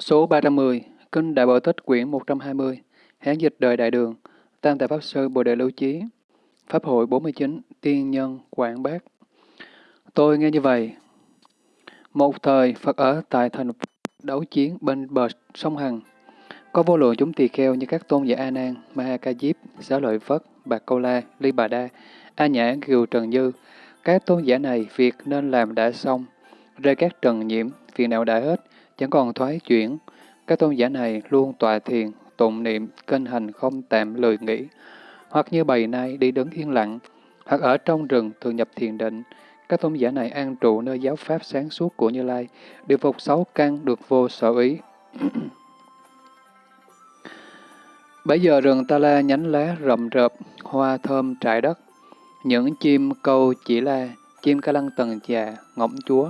Số 310, Kinh Đại Bảo Tích quyển 120, Hán dịch đời Đại Đường, Tam Tài Pháp Sư Bồ Đề Lưu Chí, Pháp hội 49, Tiên Nhân Quảng Bác. Tôi nghe như vậy. Một thời, Phật ở tại thành đấu chiến bên bờ sông Hằng. Có vô lượng chúng tỳ kheo như các tôn giả A Nan, Ma Ca Diếp, Giáo Lợi Phất, Bạc Câu La, Ly Bà Đa, A Nhã, Kiều Trần dư Các tôn giả này việc nên làm đã xong, rơi các trần nhiễm, phiền não đã hết, chẳng còn thoái chuyển. Các tôn giả này luôn tọa thiền, tụng niệm, kinh hành không tạm lười nghỉ, hoặc như bầy nai đi đứng yên lặng, hoặc ở trong rừng thường nhập thiền định. Các tôn giả này an trụ nơi giáo pháp sáng suốt của Như Lai, được phục sáu căn, được vô sở ý. Bây giờ rừng ta la nhánh lá rậm rợp, hoa thơm trải đất. Những chim câu chỉ la, chim ca lăng tầng già, ngỗng chúa,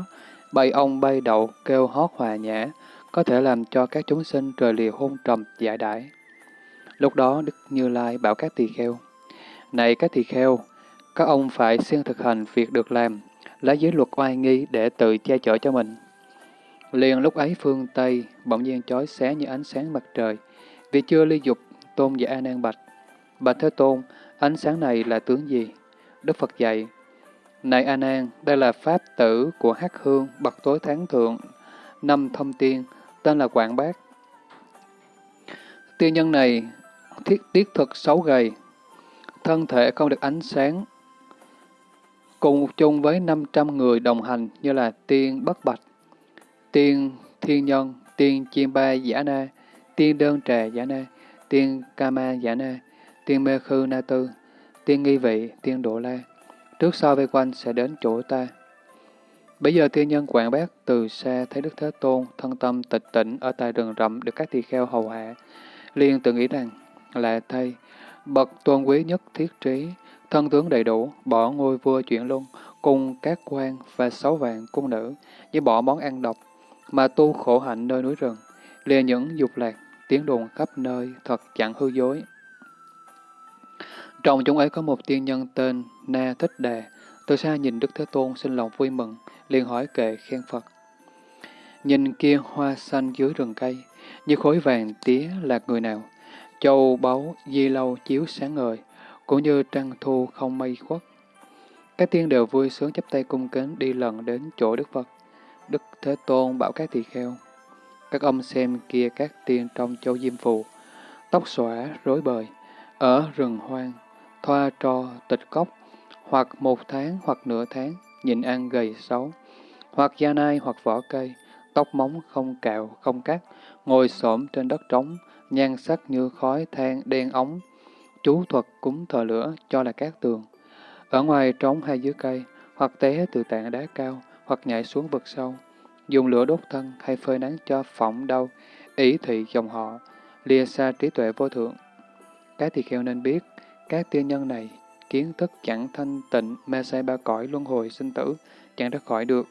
bay ông bay đậu kêu hót hòa nhã, có thể làm cho các chúng sinh trời lìa hôn trầm giải đãi. Lúc đó Đức Như Lai bảo các tỳ kheo, Này các tỳ kheo, các ông phải siêng thực hành việc được làm, lấy giới luật oai nghi để tự che chở cho mình. Liền lúc ấy phương Tây bỗng nhiên chói sáng như ánh sáng mặt trời, vì chưa ly dục tôn giả A Nan bạch. Bạch Thế Tôn, ánh sáng này là tướng gì? Đức Phật dạy, này A Nan, đây là pháp tử của Hắc Hương, bậc tối tháng thượng, năm thông tiên, tên là Quảng Bác. Tiên nhân này thiết tiết thực xấu gầy, thân thể không được ánh sáng, cùng chung với 500 người đồng hành như là tiên bất bạch, tiên thiên nhân, tiên chiêm ba giả na, tiên đơn trà giả na, tiên kama giả na, tiên mê khư na tư, tiên nghi vị, tiên độ la. Trước sau vây quanh sẽ đến chỗ ta. Bây giờ tiên nhân quảng bác từ xa thấy Đức Thế Tôn thân tâm tịch tỉnh ở tại rừng rậm được các tỳ kheo hầu hạ, liền tự nghĩ rằng là thay bậc tôn quý nhất thiết trí, thân tướng đầy đủ, bỏ ngôi vua chuyển luôn cùng các quan và sáu vạn cung nữ, với bỏ món ăn độc, mà tu khổ hạnh nơi núi rừng, lìa những dục lạc, tiếng đồn khắp nơi, thật chẳng hư dối. Trong chúng ấy có một tiên nhân tên Na Thích Đà, từ xa nhìn Đức Thế Tôn sinh lòng vui mừng, liền hỏi kệ khen Phật. Nhìn kia hoa xanh dưới rừng cây, như khối vàng tía là người nào? Châu báu di lâu chiếu sáng ngời, cũng như trăng thu không mây khuất. Các tiên đều vui sướng chắp tay cung kính đi lần đến chỗ Đức Phật. Đức Thế Tôn bảo các tỳ kheo. Các ông xem kia các tiên trong châu Diêm Phù, tóc xõa, rối bời, ở rừng hoang, thoa trò tịch cốc, hoặc một tháng hoặc nửa tháng, nhịn ăn gầy xấu, hoặc da nai hoặc vỏ cây, tóc móng không cạo, không cắt, ngồi xổm trên đất trống, nhan sắc như khói than đen ống, chú thuật cúng thờ lửa cho là cát tường. Ở ngoài trống hay dưới cây, hoặc té từ tảng đá cao, hoặc nhảy xuống vực sâu, dùng lửa đốt thân hay phơi nắng cho phỏng đau, ý thị dòng họ, lìa xa trí tuệ vô thượng. cái thì kheo nên biết, các tiên nhân này, kiến thức chẳng thanh tịnh, mê say ba cõi luân hồi sinh tử, chẳng ra khỏi được.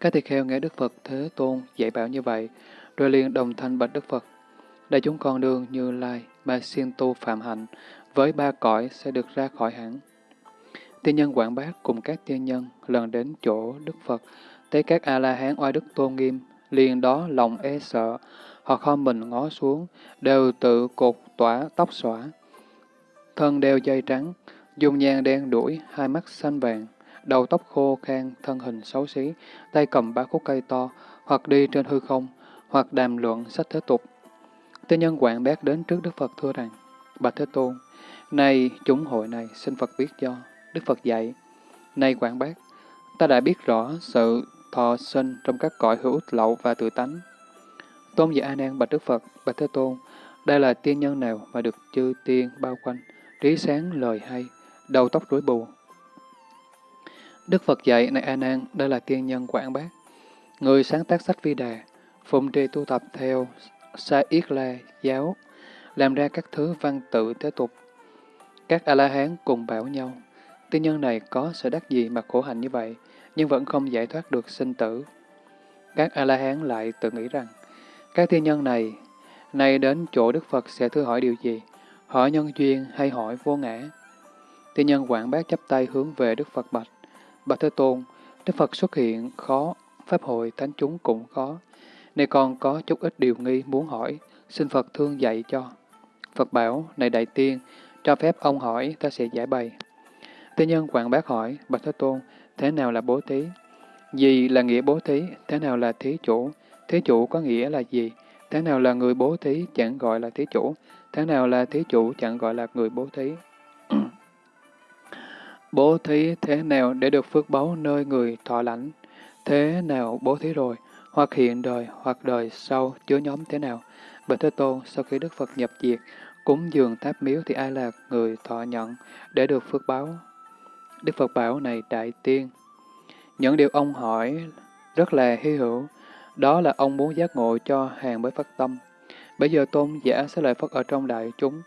Các tỳ kheo nghe Đức Phật Thế Tôn dạy bảo như vậy, rồi liền đồng thanh bạch Đức Phật. Đại chúng con đường như lai mà siêng tu phạm hạnh, với ba cõi sẽ được ra khỏi hẳn. Tiên nhân quảng bác cùng các tiên nhân lần đến chỗ Đức Phật, thấy các A-la-hán oai đức tôn nghiêm, liền đó lòng e sợ, họ kho mình ngó xuống, đều tự cột tỏa tóc xõa. Thân đeo dây trắng, dùng nhang đen đuổi, hai mắt xanh vàng, đầu tóc khô khan, thân hình xấu xí, tay cầm ba khúc cây to, hoặc đi trên hư không, hoặc đàm luận sách thế tục. Tiên nhân quảng bác đến trước Đức Phật thưa rằng, Bạch Thế Tôn, này chúng hội này xin Phật biết cho. Đức Phật dạy, này quảng bác, ta đã biết rõ sự thọ sinh trong các cõi hữu lậu và tự tánh. Tôn giả A Nan bạch Đức Phật, bạch Thế Tôn, đây là tiên nhân nào mà được chư tiên bao quanh, trí sáng lời hay, đầu tóc rối bù. Đức Phật dạy, này A Nan, đây là tiên nhân quảng bác, người sáng tác sách Vi Đà, phụng trì tu tập theo Sa Yết La giáo, làm ra các thứ văn tự thế tục. Các A-la-hán cùng bảo nhau, tiên nhân này có sở đắc gì mà khổ hạnh như vậy, nhưng vẫn không giải thoát được sinh tử. Các A-la-hán lại tự nghĩ rằng, các tiên nhân này, nay đến chỗ Đức Phật sẽ thưa hỏi điều gì? Hỏi nhân duyên hay hỏi vô ngã? Tiên nhân quảng bác chấp tay hướng về Đức Phật bạch. Bạch Thế Tôn, Đức Phật xuất hiện khó, Pháp hội thánh chúng cũng khó. nay con có chút ít điều nghi muốn hỏi, xin Phật thương dạy cho. Phật bảo, này đại tiên, cho phép ông hỏi, ta sẽ giải bày. Thế nhân quảng bác hỏi, Bạch Thế Tôn, thế nào là bố thí? Gì là nghĩa bố thí? Thế nào là thí chủ? Thí chủ có nghĩa là gì? Thế nào là người bố thí chẳng gọi là thí chủ? Thế nào là thí chủ chẳng gọi là người bố thí? bố thí thế nào để được phước báu nơi người thọ lãnh? Thế nào bố thí rồi? Hoặc hiện đời, hoặc đời sau, chứa nhóm thế nào? Bạch Thế Tôn, sau khi Đức Phật nhập diệt, cúng dường tháp miếu thì ai là người thọ nhận để được phước báo? Đức Phật bảo này đại tiên. Những điều ông hỏi rất là hy hữu, đó là ông muốn giác ngộ cho hàng mới phát tâm. Bây giờ tôn giả sẽ lợi Phật ở trong đại chúng,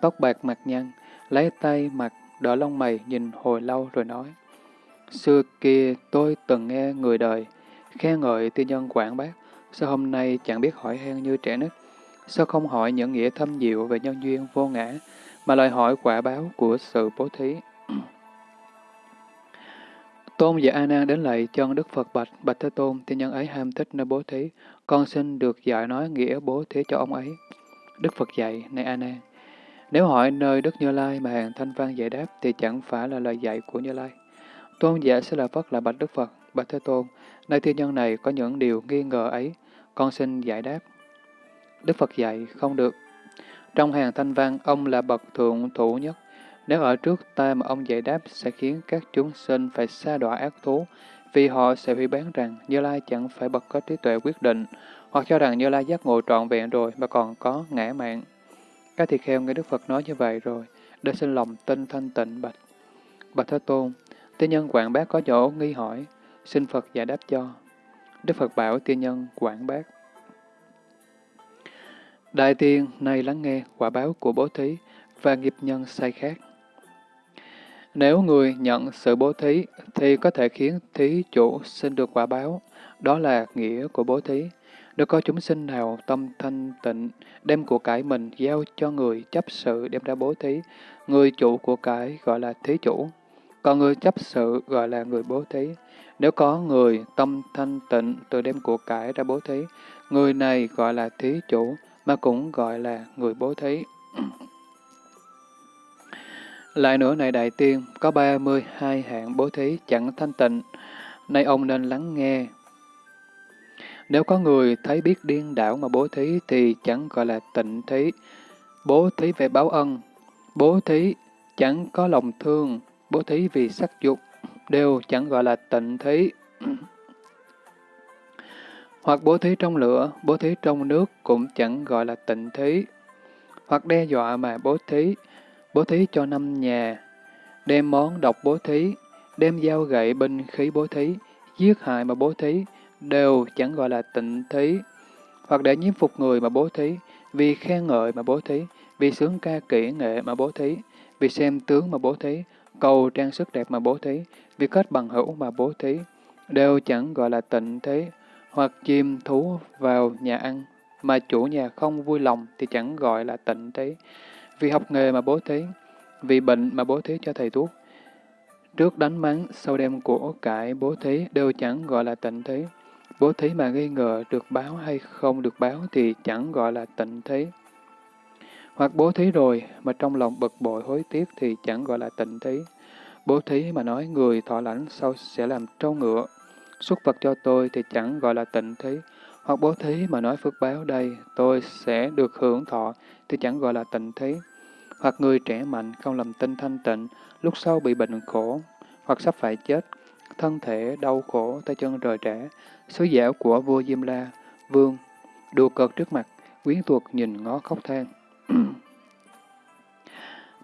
tóc bạc mặt nhăn, lấy tay mặt, đỡ lông mày nhìn hồi lâu rồi nói. Xưa kia tôi từng nghe người đời, khen ngợi tiên nhân quảng bác, sao hôm nay chẳng biết hỏi han như trẻ nít? Sao không hỏi những nghĩa thâm diệu về nhân duyên vô ngã, mà lại hỏi quả báo của sự bố thí? Tôn giả A Nan đến lạy chân Đức Phật bạch, bạch Thế Tôn, tiên nhân ấy ham thích nơi bố thí, con xin được dạy nói nghĩa bố thí cho ông ấy. Đức Phật dạy, này A Nan, nếu hỏi nơi Đức Như Lai mà hàng thanh văn giải đáp thì chẳng phải là lời dạy của Như Lai. Tôn giả sẽ là Phật là bạch Đức Phật, bạch Thế Tôn, nơi thiên nhân này có những điều nghi ngờ ấy, con xin giải đáp. Đức Phật dạy, không được. Trong hàng thanh văn, ông là bậc thượng thủ nhất, nếu ở trước ta mà ông giải đáp sẽ khiến các chúng sinh phải xa đọa ác thú, vì họ sẽ hủy bán rằng Như Lai chẳng phải bậc có trí tuệ quyết định, hoặc cho rằng Như Lai giác ngộ trọn vẹn rồi mà còn có ngã mạng. Các tỳ kheo nghe Đức Phật nói như vậy rồi, đã xin lòng tinh thanh tịnh bạch. Bạch Thế Tôn, tiên nhân quảng bác có chỗ nghi hỏi, xin Phật giải đáp cho. Đức Phật bảo tiên nhân quảng bác. Đại tiên, nay lắng nghe quả báo của bố thí và nghiệp nhân sai khác. Nếu người nhận sự bố thí, thì có thể khiến thí chủ sinh được quả báo. Đó là nghĩa của bố thí. Nếu có chúng sinh nào tâm thanh tịnh, đem của cải mình giao cho người chấp sự đem ra bố thí, người chủ của cải gọi là thí chủ, còn người chấp sự gọi là người bố thí. Nếu có người tâm thanh tịnh tự đem của cải ra bố thí, người này gọi là thí chủ, mà cũng gọi là người bố thí. Lại nữa này đại tiên, có 32 hạng bố thí chẳng thanh tịnh, nay ông nên lắng nghe. Nếu có người thấy biết điên đảo mà bố thí thì chẳng gọi là tịnh thí. Bố thí về báo ân, bố thí chẳng có lòng thương, bố thí vì sắc dục, đều chẳng gọi là tịnh thí. Hoặc bố thí trong lửa, bố thí trong nước cũng chẳng gọi là tịnh thí. Hoặc đe dọa mà bố thí, bố thí cho năm nhà, đem món độc bố thí, đem dao gậy binh khí bố thí, giết hại mà bố thí, đều chẳng gọi là tịnh thí. Hoặc để nhiếp phục người mà bố thí, vì khen ngợi mà bố thí, vì sướng ca kỹ nghệ mà bố thí, vì xem tướng mà bố thí, cầu trang sức đẹp mà bố thí, vì kết bằng hữu mà bố thí, đều chẳng gọi là tịnh thí. Hoặc chim thú vào nhà ăn, mà chủ nhà không vui lòng thì chẳng gọi là tịnh thí. Vì học nghề mà bố thí, vì bệnh mà bố thí cho thầy thuốc. Trước đánh mắng, sau đem của cải bố thí đều chẳng gọi là tịnh thí. Bố thí mà nghi ngờ được báo hay không được báo thì chẳng gọi là tịnh thí. Hoặc bố thí rồi mà trong lòng bực bội hối tiếc thì chẳng gọi là tịnh thí. Bố thí mà nói người thọ lãnh sau sẽ làm trâu ngựa. Xuất vật cho tôi thì chẳng gọi là tịnh thí. Hoặc bố thí mà nói phước báo đây tôi sẽ được hưởng thọ thì chẳng gọi là tịnh thí hoặc người trẻ mạnh không làm tinh thanh tịnh, lúc sau bị bệnh khổ, hoặc sắp phải chết, thân thể đau khổ, tay chân rời trẻ, sứ giả của vua Diêm La, vương, đùa cợt trước mặt, quyến thuộc nhìn ngó khóc than.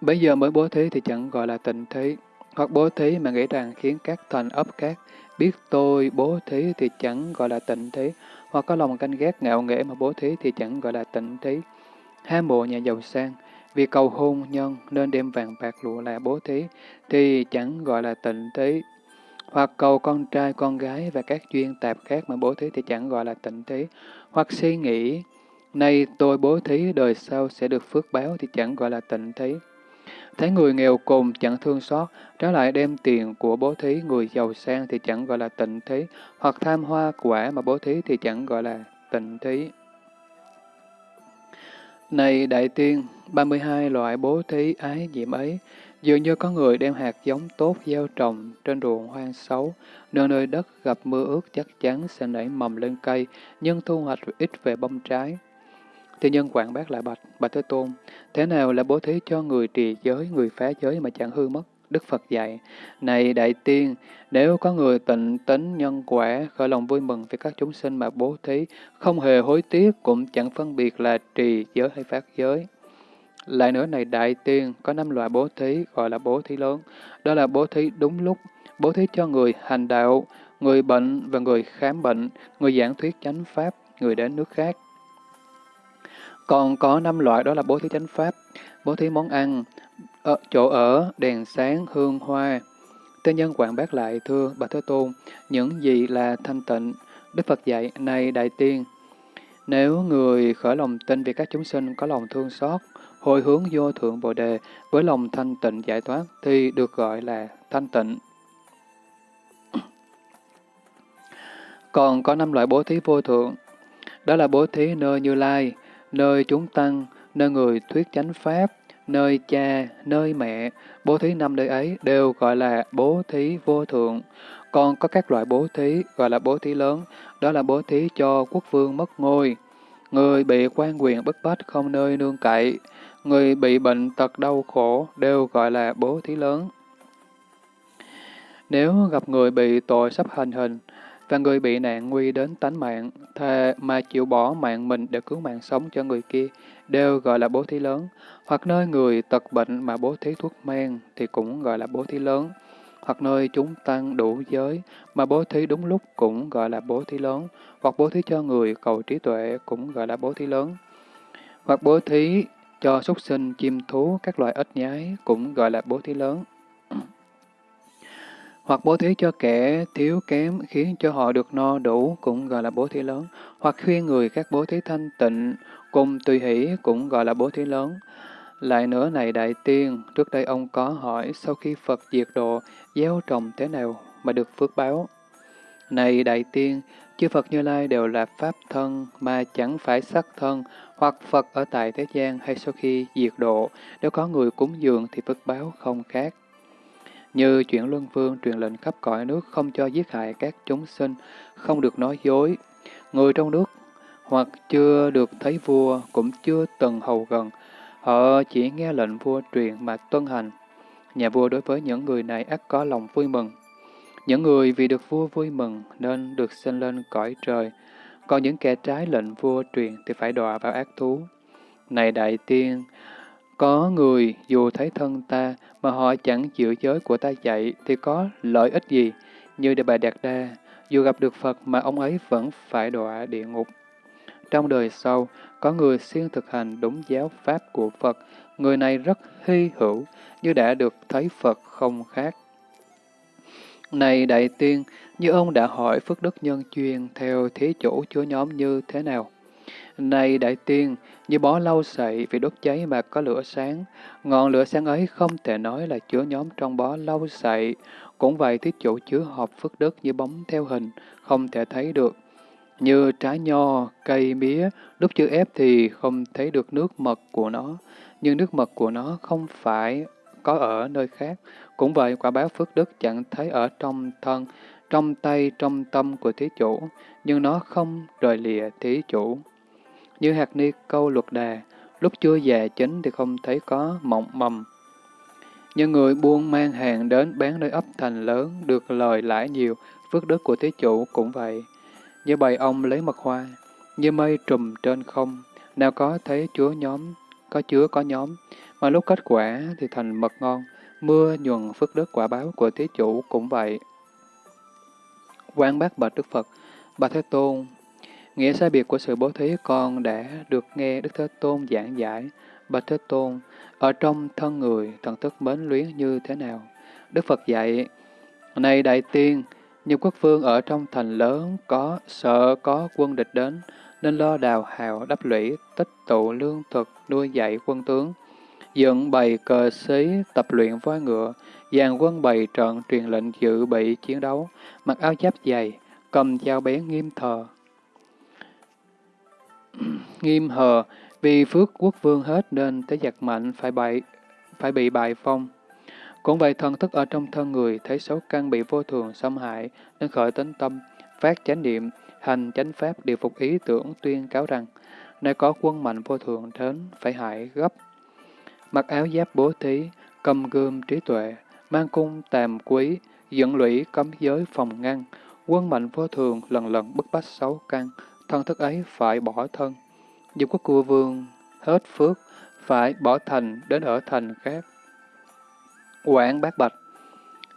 Bây giờ mới bố thí thì chẳng gọi là tịnh thí, hoặc bố thí mà nghĩ rằng khiến các thành ấp các biết tôi bố thí thì chẳng gọi là tịnh thí, hoặc có lòng canh ghét ngạo nghễ mà bố thí thì chẳng gọi là tịnh thí. Ham mộ nhà giàu sang, vì cầu hôn nhân nên đem vàng bạc lụa là bố thí, thì chẳng gọi là tịnh thí. Hoặc cầu con trai, con gái và các duyên tạp khác mà bố thí thì chẳng gọi là tịnh thí. Hoặc suy nghĩ, nay tôi bố thí đời sau sẽ được phước báo thì chẳng gọi là tịnh thí. Thấy người nghèo cùng chẳng thương xót, trái lại đem tiền của bố thí người giàu sang thì chẳng gọi là tịnh thí, hoặc tham hoa quả mà bố thí thì chẳng gọi là tịnh thí. Này đại tiên, 32 loại bố thí ái diệm ấy, dường như có người đem hạt giống tốt gieo trồng trên ruộng hoang xấu, nơi nơi đất gặp mưa ướt chắc chắn sẽ nảy mầm lên cây, nhưng thu hoạch ít về bông trái. Thì nhân quảng bác lại bạch, bạch Thế Tôn, thế nào là bố thí cho người trì giới, người phá giới mà chẳng hư mất? Đức Phật dạy, này đại tiên, nếu có người tịnh tính nhân quả, khởi lòng vui mừng với các chúng sinh mà bố thí, không hề hối tiếc, cũng chẳng phân biệt là trì giới hay phát giới. Lại nữa này đại tiên, có năm loại bố thí gọi là bố thí lớn, đó là bố thí đúng lúc, bố thí cho người hành đạo, người bệnh và người khám bệnh, người giảng thuyết chánh pháp, người đến nước khác. Còn có năm loại đó là bố thí chánh pháp, bố thí món ăn, ở, chỗ ở, đèn sáng, hương hoa. Tên nhân quảng bác lại thưa bà Thế Tôn, những gì là thanh tịnh? Đức Phật dạy, này đại tiên, nếu người khởi lòng tin vì các chúng sinh có lòng thương xót, hồi hướng vô thượng bồ đề với lòng thanh tịnh giải thoát thì được gọi là thanh tịnh. Còn có năm loại bố thí vô thượng, đó là bố thí nơi Như Lai, nơi chúng tăng, nơi người thuyết chánh pháp, nơi cha, nơi mẹ, bố thí năm nơi ấy đều gọi là bố thí vô thượng. Còn có các loại bố thí gọi là bố thí lớn, đó là bố thí cho quốc vương mất ngôi, người bị quan quyền bức bách không nơi nương cậy, người bị bệnh tật đau khổ đều gọi là bố thí lớn. Nếu gặp người bị tội sắp hành hình, và người bị nạn nguy đến tánh mạng, thề mà chịu bỏ mạng mình để cứu mạng sống cho người kia, đều gọi là bố thí lớn. Hoặc nơi người tật bệnh mà bố thí thuốc men thì cũng gọi là bố thí lớn. Hoặc nơi chúng tăng đủ giới mà bố thí đúng lúc cũng gọi là bố thí lớn. Hoặc bố thí cho người cầu trí tuệ cũng gọi là bố thí lớn. Hoặc bố thí cho súc sinh, chim thú, các loại ếch nhái cũng gọi là bố thí lớn hoặc bố thí cho kẻ thiếu kém khiến cho họ được no đủ cũng gọi là bố thí lớn, hoặc khuyên người các bố thí thanh tịnh cùng tùy hỷ cũng gọi là bố thí lớn. Lại nữa này đại tiên, trước đây ông có hỏi sau khi Phật diệt độ, gieo trồng thế nào mà được phước báo? Này đại tiên, chư Phật Như Lai đều là Pháp thân mà chẳng phải sắc thân, hoặc Phật ở tại thế gian hay sau khi diệt độ, nếu có người cúng dường thì phước báo không khác. Như chuyển luân vương truyền lệnh khắp cõi nước không cho giết hại các chúng sinh, không được nói dối. Người trong nước hoặc chưa được thấy vua, cũng chưa từng hầu gần, họ chỉ nghe lệnh vua truyền mà tuân hành. Nhà vua đối với những người này ắt có lòng vui mừng. Những người vì được vua vui mừng nên được sinh lên cõi trời, còn những kẻ trái lệnh vua truyền thì phải đọa vào ác thú. Này đại tiên, có người dù thấy thân ta mà họ chẳng giữ giới của ta dạy thì có lợi ích gì? Như Đề Bà Đạt Đa, dù gặp được Phật mà ông ấy vẫn phải đọa địa ngục. Trong đời sau, có người siêng thực hành đúng giáo pháp của Phật, người này rất hy hữu, như đã được thấy Phật không khác. Này đại tiên, như ông đã hỏi Phước Đức Nhân Chuyên theo thế chủ chúa nhóm như thế nào? Này đại tiên, như bó lau sậy vì đốt cháy mà có lửa sáng, ngọn lửa sáng ấy không thể nói là chứa nhóm trong bó lau sậy. Cũng vậy thí chủ chứa hộp phước đức như bóng theo hình, không thể thấy được. Như trái nho, cây mía, lúc chưa ép thì không thấy được nước mật của nó, nhưng nước mật của nó không phải có ở nơi khác. Cũng vậy, quả báo phước đức chẳng thấy ở trong thân, trong tay, trong tâm của thí chủ, nhưng nó không rời lìa thí chủ. Như hạt ni câu luật đà, lúc chưa già chín thì không thấy có mộng mầm. Như người buôn mang hàng đến bán nơi ấp thành lớn, được lời lãi nhiều, phước đức của thế chủ cũng vậy. Như bầy ông lấy mật hoa, như mây trùm trên không, nào có thấy chúa nhóm, có chứa có nhóm, mà lúc kết quả thì thành mật ngon, mưa nhuần phước đức quả báo của thế chủ cũng vậy. Quan bác bạch Đức Phật, Bà Thế Tôn, Nghĩa sai biệt của sự bố thí con đã được nghe Đức Thế Tôn giảng giải. Bạch Thế Tôn, ở trong thân người, thần thức mến luyến như thế nào? Đức Phật dạy, Này Đại Tiên, nhiều quốc vương ở trong thành lớn có sợ có quân địch đến, nên lo đào hào đắp lũy, tích tụ lương thực, nuôi dạy quân tướng. Dựng bày cờ xí, tập luyện voi ngựa, dàn quân bày trận truyền lệnh dự bị chiến đấu, mặc áo giáp dày, cầm dao bén nghiêm thờ, nghiêm hờ, vì phước quốc vương hết nên thế giặc mạnh phải bại, phải bị bại phong. Cũng vậy thần thức ở trong thân người thấy xấu căn bị vô thường xâm hại nên khởi tính tâm, phát chánh niệm, hành chánh pháp điều phục ý tưởng tuyên cáo rằng nơi có quân mạnh vô thường đến phải hại gấp. Mặc áo giáp bố thí, cầm gươm trí tuệ, mang cung tàm quý, dẫn lũy cấm giới phòng ngăn, quân mạnh vô thường lần lần bức bách xấu căn, thân thức ấy phải bỏ thân. Dù có cua vương hết phước, phải bỏ thành đến ở thành khác. Quảng bác bạch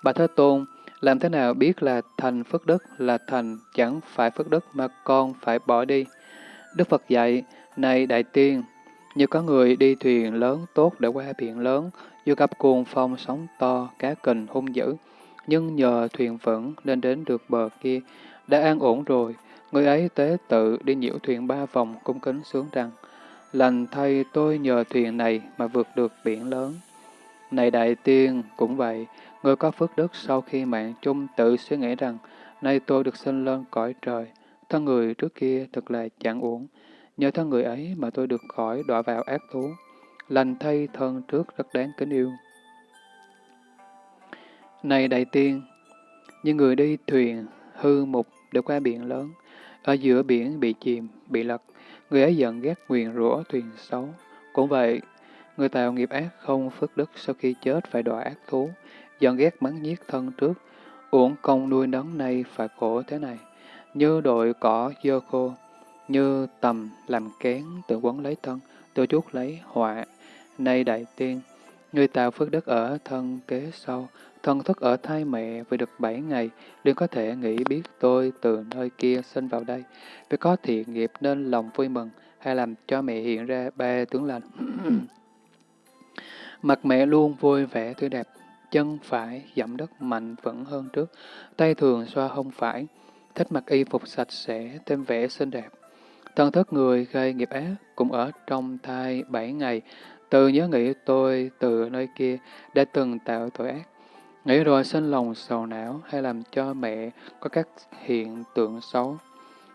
Bà Thế Tôn, làm thế nào biết là thành phước đức là thành chẳng phải phước đức mà con phải bỏ đi? Đức Phật dạy, này đại tiên, như có người đi thuyền lớn tốt để qua biển lớn, dù gặp cuồng phong sóng to, cá kình hung dữ, nhưng nhờ thuyền vững nên đến được bờ kia, đã an ổn rồi, người ấy tế tự đi nhiễu thuyền ba vòng cung kính xuống rằng, lành thay tôi nhờ thuyền này mà vượt được biển lớn. Này đại tiên, cũng vậy, người có phước đức sau khi mạng chung tự suy nghĩ rằng, nay tôi được sinh lên cõi trời, thân người trước kia thật là chẳng uổng, nhờ thân người ấy mà tôi được khỏi đọa vào ác thú, lành thay thân trước rất đáng kính yêu. Này đại tiên, như người đi thuyền hư mục để qua biển lớn, ở giữa biển bị chìm, bị lật, người ấy giận ghét nguyền rủa thuyền xấu. Cũng vậy, người tạo nghiệp ác không phước đức sau khi chết phải đọa ác thú, giận ghét mắng nhiếc thân trước, uổng công nuôi nấng này phải khổ thế này, như đội cỏ dơ khô, như tầm làm kén tự quấn lấy thân, tự chút lấy họa. Nay đại tiên, người tạo phước đức ở thân kế sau, thân thức ở thai mẹ vừa được bảy ngày, liền có thể nghĩ biết tôi từ nơi kia sinh vào đây. Vì có thiện nghiệp nên lòng vui mừng, hay làm cho mẹ hiện ra ba tướng lành. Mặt mẹ luôn vui vẻ tươi đẹp, chân phải dẫm đất mạnh vững hơn trước, tay thường xoa hông phải, thích mặc y phục sạch sẽ, thêm vẻ xinh đẹp. Thân thức người gây nghiệp ác cũng ở trong thai bảy ngày, từ nhớ nghĩ tôi từ nơi kia đã từng tạo tội ác. Nghĩ rồi sinh lòng sầu não hay làm cho mẹ có các hiện tượng xấu,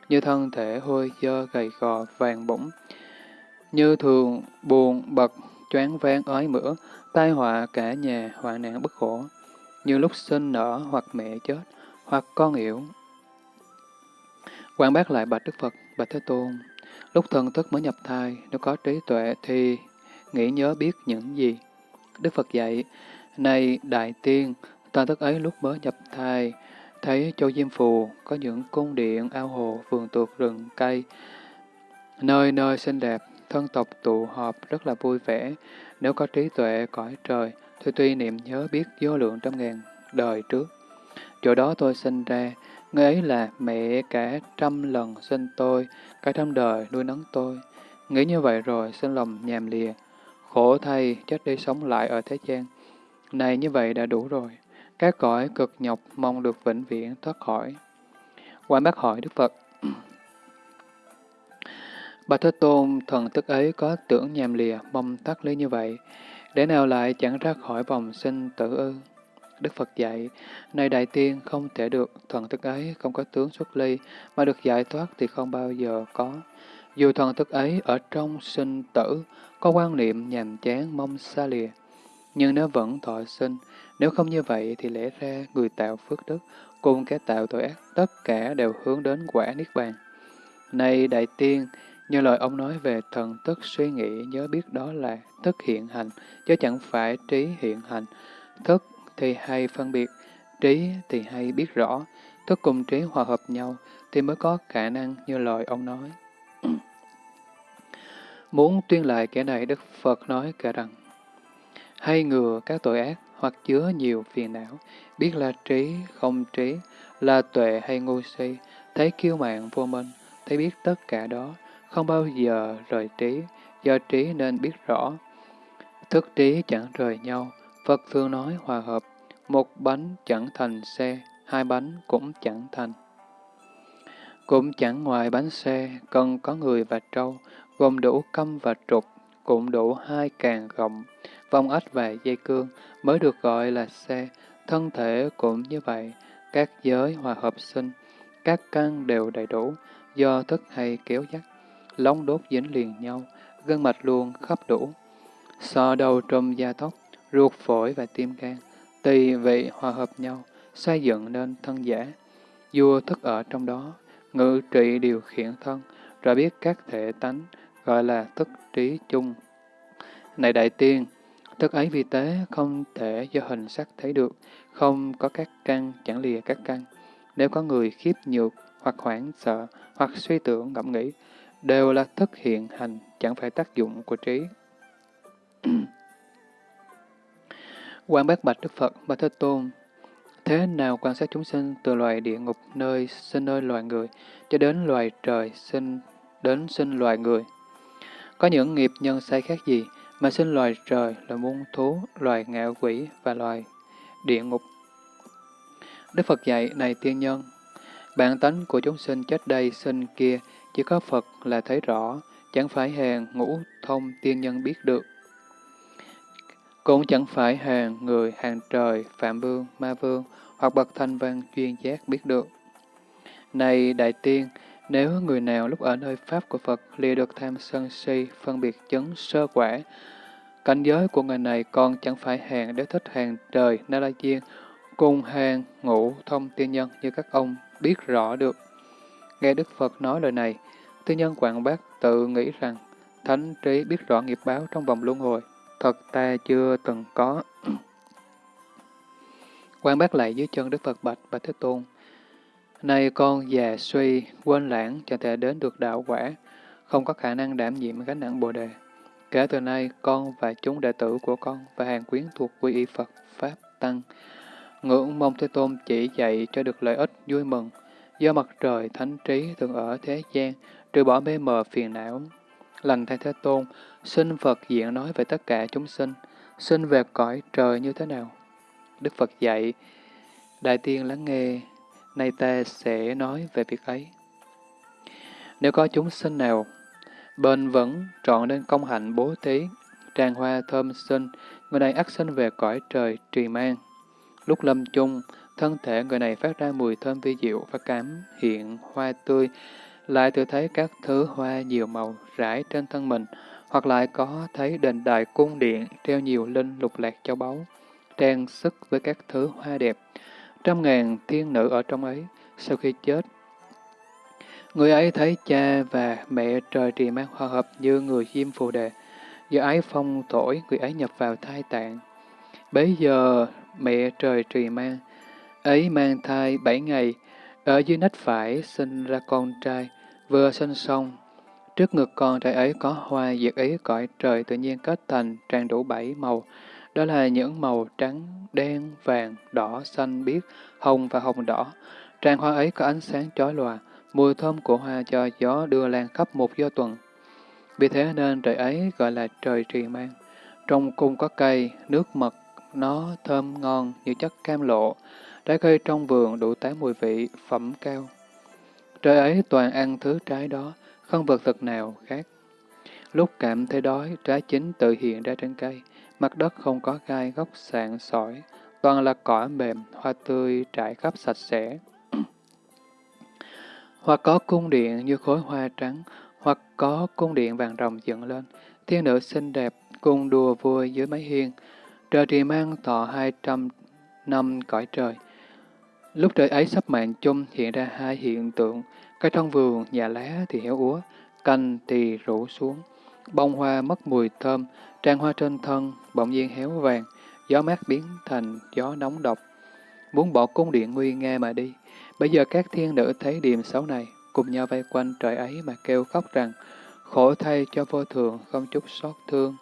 như thân thể hôi dơ gầy gò vàng bụng, như thường buồn bật choáng váng ói mửa, tai họa cả nhà, hoạn nạn bất khổ, như lúc sinh nở hoặc mẹ chết, hoặc con yểu. Quan bác lại bạch Đức Phật, bạch Thế Tôn, lúc thần thức mới nhập thai, nếu có trí tuệ thì nghĩ nhớ biết những gì? Đức Phật dạy, này Đại Tiên, ta thức ấy lúc mới nhập thai, thấy châu Diêm Phù có những cung điện, ao hồ, vườn tuột rừng, cây, nơi nơi xinh đẹp, thân tộc tụ họp rất là vui vẻ. Nếu có trí tuệ cõi trời, thì tuy niệm nhớ biết vô lượng trăm ngàn đời trước. Chỗ đó tôi sinh ra, người ấy là mẹ cả trăm lần sinh tôi, cả trăm đời nuôi nấng tôi. Nghĩ như vậy rồi, sinh lòng nhàm lìa. Khổ thay, chết đi sống lại ở thế gian. Này như vậy đã đủ rồi. Các cõi cực nhọc mong được vĩnh viễn thoát khỏi. Quan bác hỏi Đức Phật. Bà Thế Tôn, thần tức ấy có tưởng nhàm lìa, mong thoát lý như vậy, để nào lại chẳng ra khỏi vòng sinh tử ư? Đức Phật dạy, này đại tiên không thể được, thần thức ấy không có tướng xuất ly, mà được giải thoát thì không bao giờ có. Dù thần thức ấy ở trong sinh tử, có quan niệm nhàm chán mong xa lìa, nhưng nếu vẫn thọ sinh, nếu không như vậy thì lẽ ra người tạo phước đức cùng kẻ tạo tội ác tất cả đều hướng đến quả niết bàn. Này đại tiên, như lời ông nói về thần thức suy nghĩ nhớ biết đó là thức hiện hành, chứ chẳng phải trí hiện hành. Thức thì hay phân biệt, trí thì hay biết rõ, thức cùng trí hòa hợp nhau thì mới có khả năng như lời ông nói. Muốn tuyên lại kẻ này, Đức Phật nói cả rằng, hay ngừa các tội ác hoặc chứa nhiều phiền não, biết là trí, không trí, là tuệ hay ngu si, thấy kiêu mạng vô minh, thấy biết tất cả đó, không bao giờ rời trí, do trí nên biết rõ. Thức trí chẳng rời nhau, Phật thường nói hòa hợp, một bánh chẳng thành xe, hai bánh cũng chẳng thành. Cũng chẳng ngoài bánh xe, cần có người và trâu, gồm đủ câm và trục, cũng đủ hai càng gọng, vong ếch và dây cương, mới được gọi là xe. Thân thể cũng như vậy, các giới hòa hợp sinh, các căn đều đầy đủ, do thức hay kéo dắt. lóng đốt dính liền nhau, gân mạch luôn khắp đủ. sò đầu trùm da tóc, ruột phổi và tim gan, tỳ vị hòa hợp nhau, xây dựng nên thân giả. Vua thức ở trong đó, ngự trị điều khiển thân, rồi biết các thể tánh, gọi là thức trí chung. Này đại tiên, thức ấy vì tế không thể do hình sắc thấy được, không có các căn, chẳng lìa các căn. Nếu có người khiếp nhược, hoặc hoảng sợ, hoặc suy tưởng ngẫm nghĩ, đều là thức hiện hành, chẳng phải tác dụng của trí. quan bác bạch Đức Phật và Thế Tôn Thế nào quan sát chúng sinh từ loài địa ngục nơi sinh nơi loài người, cho đến loài trời sinh đến sinh loài người? Có những nghiệp nhân sai khác gì mà sinh loài trời, loài muôn thú, loài ngạ quỷ và loài địa ngục? Đức Phật dạy, này tiên nhân, bản tánh của chúng sinh chết đây sinh kia, chỉ có Phật là thấy rõ, chẳng phải hèn ngũ thông tiên nhân biết được. Cũng chẳng phải hàng người, hàng trời, phạm vương, ma vương, hoặc bậc thanh văn chuyên giác biết được. Này đại tiên, nếu người nào lúc ở nơi Pháp của Phật lìa được tham sân si, phân biệt chứng sơ quả, cảnh giới của người này còn chẳng phải hàng để thích hàng trời, na la chiên, cùng hàng ngũ thông tiên nhân như các ông biết rõ được. Nghe Đức Phật nói lời này, tiên nhân quảng bác tự nghĩ rằng thánh trí biết rõ nghiệp báo trong vòng luân hồi, thật ta chưa từng có. quan bác lại dưới chân Đức Phật bạch và Thế Tôn nay con già suy, quên lãng, chẳng thể đến được đạo quả, không có khả năng đảm nhiệm gánh nặng Bồ Đề. Kể từ nay, con và chúng đệ tử của con và hàng quyến thuộc quy y Phật, Pháp, Tăng, ngưỡng mong Thế Tôn chỉ dạy cho được lợi ích vui mừng, do mặt trời thánh trí thường ở thế gian, trừ bỏ mê mờ phiền não. Lành thay Thế Tôn, xin Phật diện nói về tất cả chúng sinh, xin về cõi trời như thế nào? Đức Phật dạy, Đại tiên lắng nghe, nay ta sẽ nói về việc ấy. Nếu có chúng sinh nào bền vững trọn nên công hạnh bố thí, tràn hoa thơm sinh, người này ắt sinh về cõi trời trì mang. Lúc lâm chung, thân thể người này phát ra mùi thơm vi diệu và cảm hiện hoa tươi, lại tự thấy các thứ hoa nhiều màu rải trên thân mình, hoặc lại có thấy đền đài cung điện treo nhiều linh lục lạc châu báu, trang sức với các thứ hoa đẹp. Trăm ngàn thiên nữ ở trong ấy, sau khi chết, người ấy thấy cha và mẹ trời trì mang hòa hợp như người diêm phù đề. do ái phong thổi, người ấy nhập vào thai tạng. Bấy giờ mẹ trời trì mang, ấy mang thai bảy ngày, ở dưới nách phải sinh ra con trai, vừa sinh xong. Trước ngực con trai ấy có hoa diệt ý cõi trời tự nhiên kết thành tràn đủ bảy màu. Đó là những màu trắng, đen, vàng, đỏ, xanh, biếc, hồng và hồng đỏ. Tràng hoa ấy có ánh sáng chói lòa, mùi thơm của hoa cho gió đưa lan khắp một do tuần. Vì thế nên trời ấy gọi là trời trì mang. Trong cung có cây, nước mật, nó thơm ngon như chất cam lộ, trái cây trong vườn đủ tám mùi vị, phẩm cao. Trời ấy toàn ăn thứ trái đó, không vật thực nào khác. Lúc cảm thấy đói, trái chín tự hiện ra trên cây, mặt đất không có gai gốc sạn sỏi, toàn là cỏ mềm, hoa tươi trải khắp sạch sẽ. hoặc có cung điện như khối hoa trắng, hoặc có cung điện vàng rồng dựng lên, thiên nữ xinh đẹp cùng đùa vui dưới mái hiên, trời thì mang thọ hai trăm năm cõi trời. Lúc trời ấy sắp mạng chung hiện ra hai hiện tượng, cây trong vườn, nhà lá thì héo úa, cành thì rủ xuống, bông hoa mất mùi thơm, trang hoa trên thân bỗng nhiên héo vàng, gió mát biến thành gió nóng độc. Muốn bỏ cung điện nguy nga mà đi, bây giờ các thiên nữ thấy điềm xấu này, cùng nhau vây quanh trời ấy mà kêu khóc rằng, khổ thay cho vô thường không chút xót thương,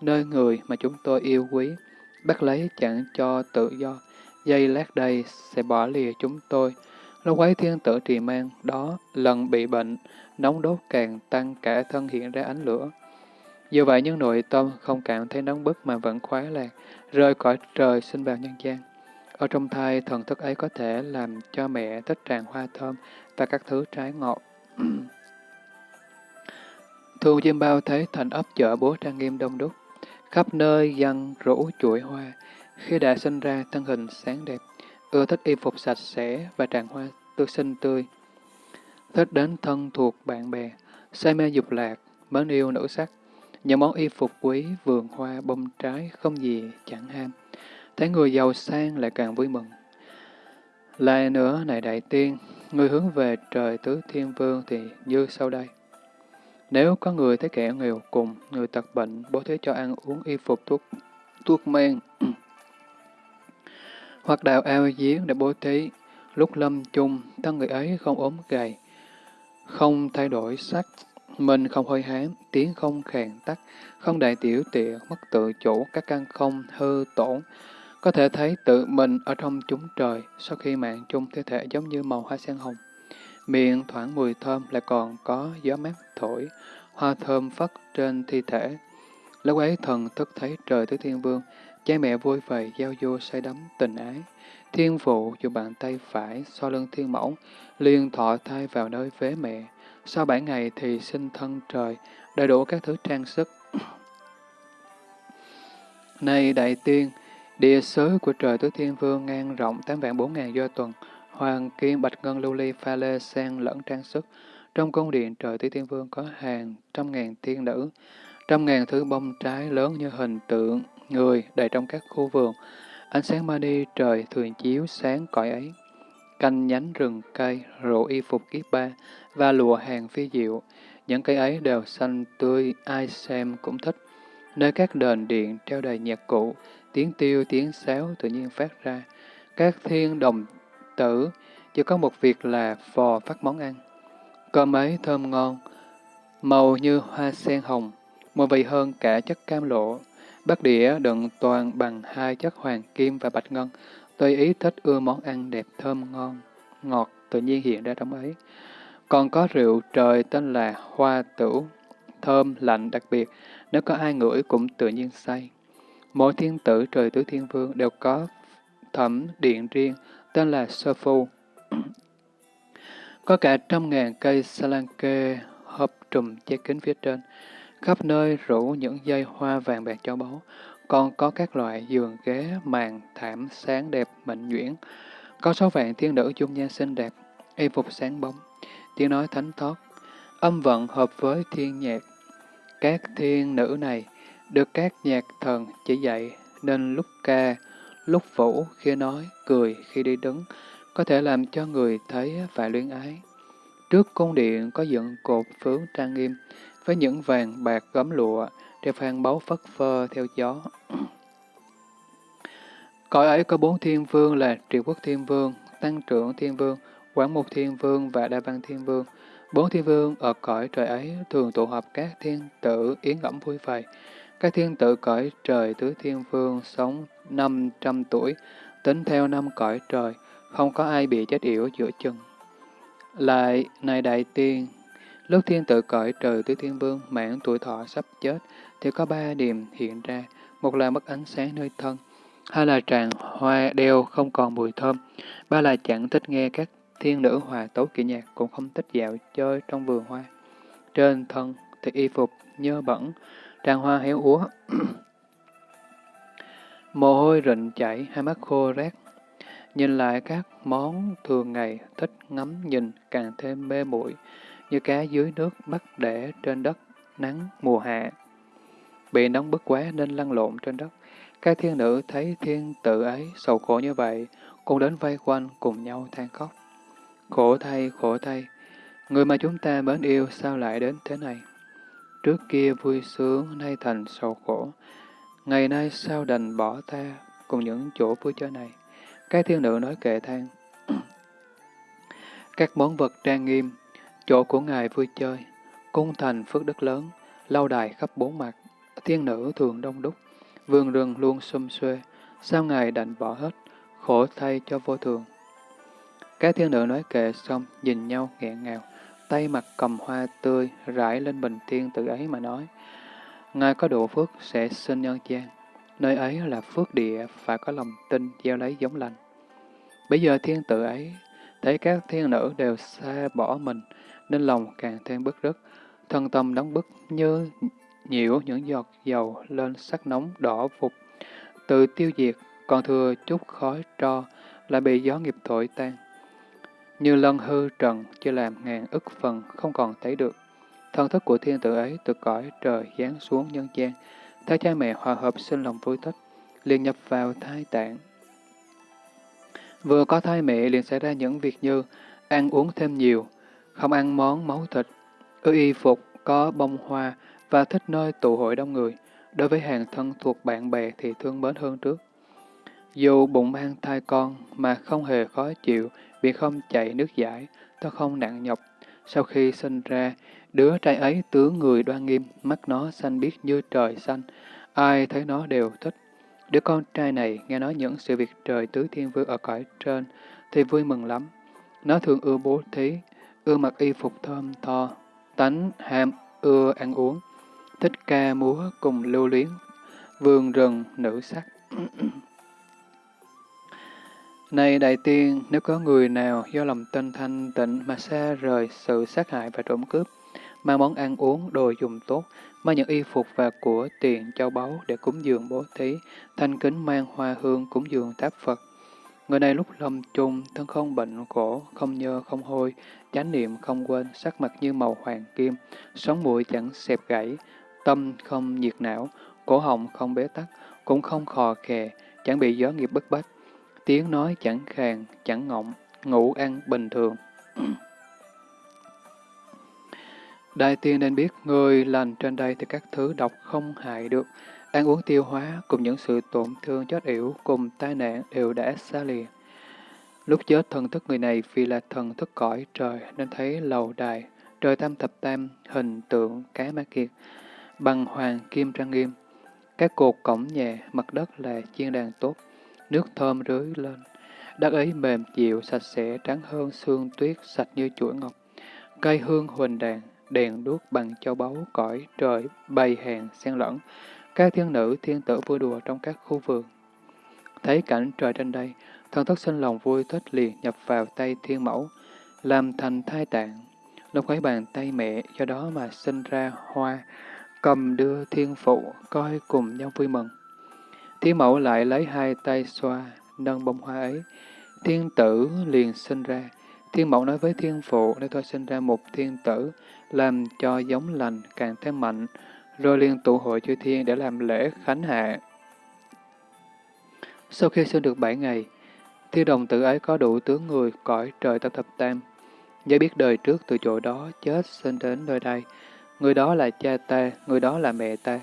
nơi người mà chúng tôi yêu quý, bắt lấy chẳng cho tự do, dây lát đây sẽ bỏ lìa chúng tôi. Lúc ấy thiên tử trì mang đó lần bị bệnh, nóng đốt càng tăng cả thân hiện ra ánh lửa. Dù vậy nhưng nội tâm không cảm thấy nóng bức mà vẫn khoái lạc, rơi cõi trời sinh vào nhân gian. Ở trong thai, thần thức ấy có thể làm cho mẹ thích tràn hoa thơm và các thứ trái ngọt. Thu Diêm Bao thấy thành ấp chợ bố trang nghiêm đông đúc, khắp nơi dân rủ chuỗi hoa. Khi đã sinh ra, thân hình sáng đẹp, ưa thích y phục sạch sẽ và tràn hoa tươi xinh tươi. Thích đến thân thuộc bạn bè, say mê dục lạc, mến yêu nữ sắc. Những món y phục quý, vườn hoa, bông trái, không gì chẳng ham. Thấy người giàu sang lại càng vui mừng. Lại nữa, này đại tiên, người hướng về trời tứ thiên vương thì như sau đây. Nếu có người thấy kẻ nghèo cùng, người tật bệnh, bố thế cho ăn uống y phục thuốc, thuốc men, hoặc đào ao giếng để bố thí, lúc lâm chung, thân người ấy không ốm gầy, không thay đổi sắc, mình không hơi hám, tiếng không khàn tắt, không đại tiểu tiện, mất tự chủ, các căn không hư tổn. Có thể thấy tự mình ở trong chúng trời, sau khi mạng chung thi thể giống như màu hoa sen hồng. Miệng thoảng mùi thơm lại còn có gió mát thổi, hoa thơm phất trên thi thể. Lúc ấy thần thức thấy trời tứ thiên vương, cha mẹ vui vầy giao du say đắm tình ái. Thiên phụ dùng bàn tay phải so lưng thiên mẫu, liền thọ thai vào nơi vế mẹ. Sau bảy ngày thì sinh thân trời, đầy đủ các thứ trang sức. Này đại tiên, địa sứ của trời tứ thiên vương ngang rộng tám vạn bốn ngàn do tuần, hoàng kim bạch ngân lưu ly pha lê sen lẫn trang sức. Trong cung điện trời tứ thiên vương có hàng trăm ngàn tiên nữ, trăm ngàn thứ bông trái lớn như hình tượng người đầy trong các khu vườn. Ánh sáng mani trời thường chiếu sáng cõi ấy. Canh nhánh rừng cây, rượu y phục kiếp ba và lụa hàng phi diệu. Những cây ấy đều xanh tươi, ai xem cũng thích. Nơi các đền điện treo đầy nhạc cụ, tiếng tiêu, tiếng sáo tự nhiên phát ra. Các thiên đồng tử chỉ có một việc là phò phát món ăn. Cơm ấy thơm ngon, màu như hoa sen hồng, mùi vị hơn cả chất cam lộ. Bát đĩa đựng toàn bằng hai chất hoàng kim và bạch ngân, tùy ý thích ưa món ăn đẹp thơm ngon, ngọt tự nhiên hiện ra trong ấy. Còn có rượu trời tên là hoa tửu, thơm, lạnh đặc biệt, nếu có ai ngửi cũng tự nhiên say. Mỗi thiên tử trời tứ thiên vương đều có thẩm điện riêng, tên là Sơ Phu. có cả trăm ngàn cây salanke hợp trùm che kính phía trên, khắp nơi rủ những dây hoa vàng bạc cho báu, con có các loại giường ghế, màn, thảm sáng đẹp, mệnh nhuyễn. Có số vạn thiên nữ dung nhan xinh đẹp, y phục sáng bóng, tiếng nói thánh thót âm vận hợp với thiên nhạc. Các thiên nữ này được các nhạc thần chỉ dạy nên lúc ca, lúc vũ, khi nói, cười, khi đi đứng, có thể làm cho người thấy và luyến ái. Trước cung điện có dựng cột phướng trang nghiêm, với những vàng bạc gấm lụa, đều phan báu phất phơ theo gió. Cõi ấy có bốn thiên vương là Triệu Quốc Thiên Vương, Tăng Trưởng Thiên Vương, Quảng Mục Thiên Vương và Đa Văn Thiên Vương. Bốn thiên vương ở cõi trời ấy thường tụ họp các thiên tử yến ẩm vui vầy. Các thiên tử cõi trời tứ thiên vương sống năm trăm tuổi, tính theo năm cõi trời, không có ai bị chết yểu giữa chừng. Lại, này đại tiên, lúc thiên tử cõi trời tứ thiên vương mãn tuổi thọ sắp chết, thì có ba điểm hiện ra, một là mất ánh sáng nơi thân, hai là tràn hoa đeo không còn mùi thơm, ba là chẳng thích nghe các thiên nữ hòa tấu kỹ nhạc, cũng không thích dạo chơi trong vườn hoa. Trên thân thì y phục nhơ bẩn, tràn hoa héo úa. Mồ hôi rịnh chảy, hai mắt khô rác. Nhìn lại các món thường ngày thích ngắm nhìn càng thêm mê muội như cá dưới nước bắt để trên đất nắng mùa hạ. Bị nóng bức quá nên lăn lộn trên đất. Các thiên nữ thấy thiên tử ấy sầu khổ như vậy, cũng đến vây quanh cùng nhau than khóc. Khổ thay, khổ thay, người mà chúng ta mến yêu sao lại đến thế này? Trước kia vui sướng, nay thành sầu khổ. Ngày nay sao đành bỏ ta cùng những chỗ vui chơi này? Các thiên nữ nói kệ than. Các món vật trang nghiêm, chỗ của ngài vui chơi, cung thành phước đức lớn, lâu đài khắp bốn mặt, thiên nữ thường đông đúc, vườn rừng luôn xum xuê, sao ngài đành bỏ hết, khổ thay cho vô thường. Các thiên nữ nói kệ xong, nhìn nhau nghẹn ngào, tay mặt cầm hoa tươi rải lên bình thiên tự ấy mà nói. Ngài có độ phước sẽ sinh nhân gian, nơi ấy là phước địa, phải có lòng tin gieo lấy giống lành. Bây giờ thiên tự ấy, thấy các thiên nữ đều xa bỏ mình, nên lòng càng thêm bức rứt, thân tâm đóng bức như nhiễu những giọt dầu lên sắc nóng đỏ phục, tự tiêu diệt, còn thừa chút khói tro, lại bị gió nghiệp thổi tan. Như lân hư trần, chưa làm ngàn ức phần, không còn thấy được. thân thức của thiên tử ấy từ cõi trời giáng xuống nhân gian, thấy cha mẹ hòa hợp sinh lòng vui thích, liền nhập vào thai tạng. Vừa có thai mẹ liền xảy ra những việc như ăn uống thêm nhiều, không ăn món máu thịt, ưa y phục có bông hoa và thích nơi tụ hội đông người. Đối với hàng thân thuộc bạn bè thì thương mến hơn trước. Dù bụng mang thai con mà không hề khó chịu vì không chạy nước giải, tôi không nặng nhọc. Sau khi sinh ra, đứa trai ấy tướng người đoan nghiêm, mắt nó xanh biếc như trời xanh. Ai thấy nó đều thích. Đứa con trai này nghe nói những sự việc trời tứ thiên vương ở cõi trên thì vui mừng lắm. Nó thường ưa bố thí, ưa mặc y phục thơm tho, tánh ham ưa ăn uống, thích ca múa cùng lưu luyến, vườn rừng nữ sắc. Này đại tiên, nếu có người nào do lòng tinh thanh tịnh mà xa rời sự sát hại và trộm cướp, mang món ăn uống, đồ dùng tốt, mang những y phục và của tiền châu báu để cúng dường bố thí, thanh kính mang hoa hương cúng dường tháp Phật. Người này lúc lâm chung, thân không bệnh khổ, không nhơ, không hôi, chánh niệm không quên, sắc mặt như màu hoàng kim, sống mũi chẳng xẹp gãy, tâm không nhiệt não, cổ họng không bế tắc, cũng không khò khè, chẳng bị gió nghiệp bức bách, tiếng nói chẳng khàn, chẳng ngọng, ngủ ăn bình thường. Đại tiên nên biết, người lành trên đây thì các thứ độc không hại được, ăn uống tiêu hóa cùng những sự tổn thương chết yểu cùng tai nạn đều đã xa lìa. Lúc chết thần thức người này vì là thần thức cõi trời nên thấy lầu đài, trời tam thập tam, hình tượng cá ma kiệt, bằng hoàng kim trang nghiêm. Các cột cổng nhà, mặt đất là chiên đàn tốt, nước thơm rưới lên. Đất ấy mềm dịu, sạch sẽ, trắng hơn xương tuyết, sạch như chuỗi ngọc. Cây hương huỳnh đàn, đèn đuốc bằng châu báu cõi trời, bày hàng xen lẫn. Các thiên nữ, thiên tử vui đùa trong các khu vườn. Thấy cảnh trời trên đây, thần thức sinh lòng vui thích liền nhập vào tay thiên mẫu, làm thành thai tạng. Lúc ấy bàn tay mẹ do đó mà sinh ra hoa, cầm đưa thiên phụ coi cùng nhau vui mừng. Thiên mẫu lại lấy hai tay xoa, nâng bông hoa ấy. Thiên tử liền sinh ra. Thiên mẫu nói với thiên phụ để tôi sinh ra một thiên tử, làm cho giống lành càng thêm mạnh, rồi liền tụ hội chư thiên để làm lễ khánh hạ. Sau khi sinh được bảy ngày, thiên đồng tử ấy có đủ tướng người cõi trời tam thập tam. giới biết đời trước từ chỗ đó chết sinh đến nơi đây. Người đó là cha ta, người đó là mẹ ta.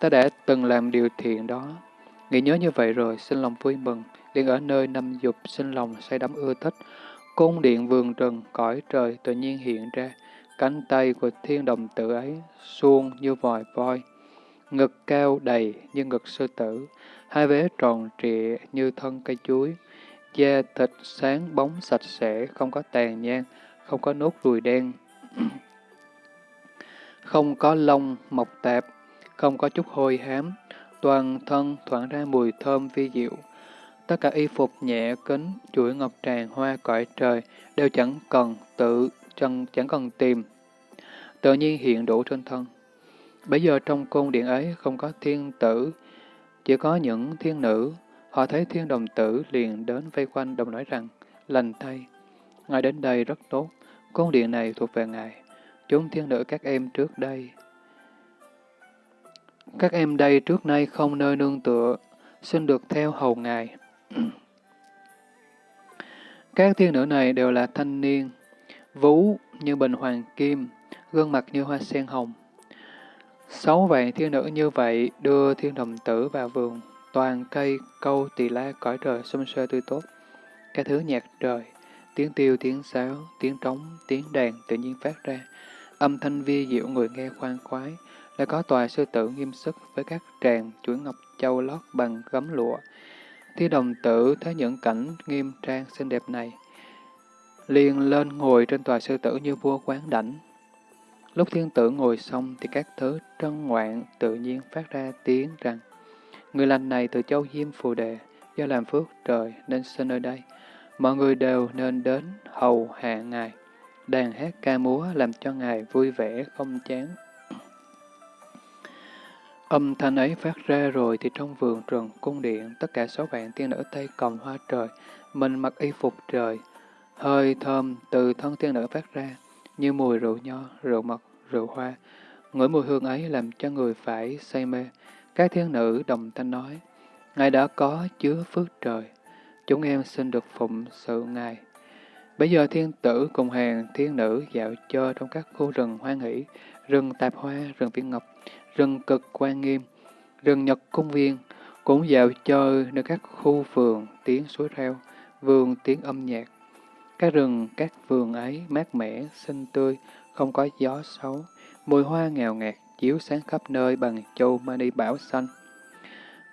Ta đã từng làm điều thiện đó. Nghĩ nhớ như vậy rồi, sinh lòng vui mừng, liền ở nơi năm dục sinh lòng say đắm ưa thích. Cung điện vườn rừng, cõi trời tự nhiên hiện ra. Cánh tay của thiên đồng tử ấy suông như vòi voi, ngực cao đầy như ngực sư tử, hai vế tròn trịa như thân cây chuối, da thịt sáng bóng sạch sẽ, không có tàn nhang, không có nốt ruồi đen, không có lông mọc tạp, không có chút hôi hám, toàn thân thoảng ra mùi thơm vi diệu. Tất cả y phục nhẹ kính, chuỗi ngọc tràng hoa cõi trời đều chẳng cần tự, chẳng, chẳng cần tìm, tự nhiên hiện đủ trên thân. Bây giờ trong cung điện ấy không có thiên tử, chỉ có những thiên nữ. Họ thấy thiên đồng tử liền đến vây quanh đồng nói rằng, lành thay, ngài đến đây rất tốt, cung điện này thuộc về ngài. Chúng thiên nữ các em trước đây. Các em đây trước nay không nơi nương tựa, xin được theo hầu ngài. Các thiên nữ này đều là thanh niên, vú như bình hoàng kim, gương mặt như hoa sen hồng. Sáu vạn thiên nữ như vậy đưa thiên đồng tử vào vườn, toàn cây câu tỳ la cõi trời xung xuê tươi tốt. Các thứ nhạc trời, tiếng tiêu, tiếng sáo, tiếng trống, tiếng đàn tự nhiên phát ra. Âm thanh vi diệu người nghe khoan khoái, lại có tòa sư tử nghiêm sức với các tràng chuỗi ngọc châu lót bằng gấm lụa. Thi đồng tử thấy những cảnh nghiêm trang xinh đẹp này, liền lên ngồi trên tòa sư tử như vua quán đảnh, Lúc thiên tử ngồi xong thì các thứ trân ngoạn tự nhiên phát ra tiếng rằng Người lành này từ châu Diêm Phù Đề, do làm phước trời nên sinh nơi đây. Mọi người đều nên đến hầu hạ Ngài. Đàn hát ca múa làm cho Ngài vui vẻ không chán. Âm thanh ấy phát ra rồi thì trong vườn rừng cung điện, tất cả sáu vạn tiên nữ tay cầm hoa trời, mình mặc y phục trời. Hơi thơm từ thân tiên nữ phát ra, như mùi rượu nho, rượu mật, rượu hoa. Ngửi mùi hương ấy làm cho người phải say mê. Các thiên nữ đồng thanh nói, Ngài đã có chứa phước trời, chúng em xin được phụng sự Ngài. Bây giờ thiên tử cùng hàng thiên nữ dạo chơi trong các khu rừng hoan hỷ, rừng tạp hoa, rừng viên ngọc, rừng cực quan nghiêm, rừng nhật cung viên, cũng dạo chơi nơi các khu vườn tiếng suối reo, vườn tiếng âm nhạc. Các rừng, các vườn ấy mát mẻ, xinh tươi, không có gió xấu, mùi hoa ngào ngạt, chiếu sáng khắp nơi bằng châu mani bảo xanh.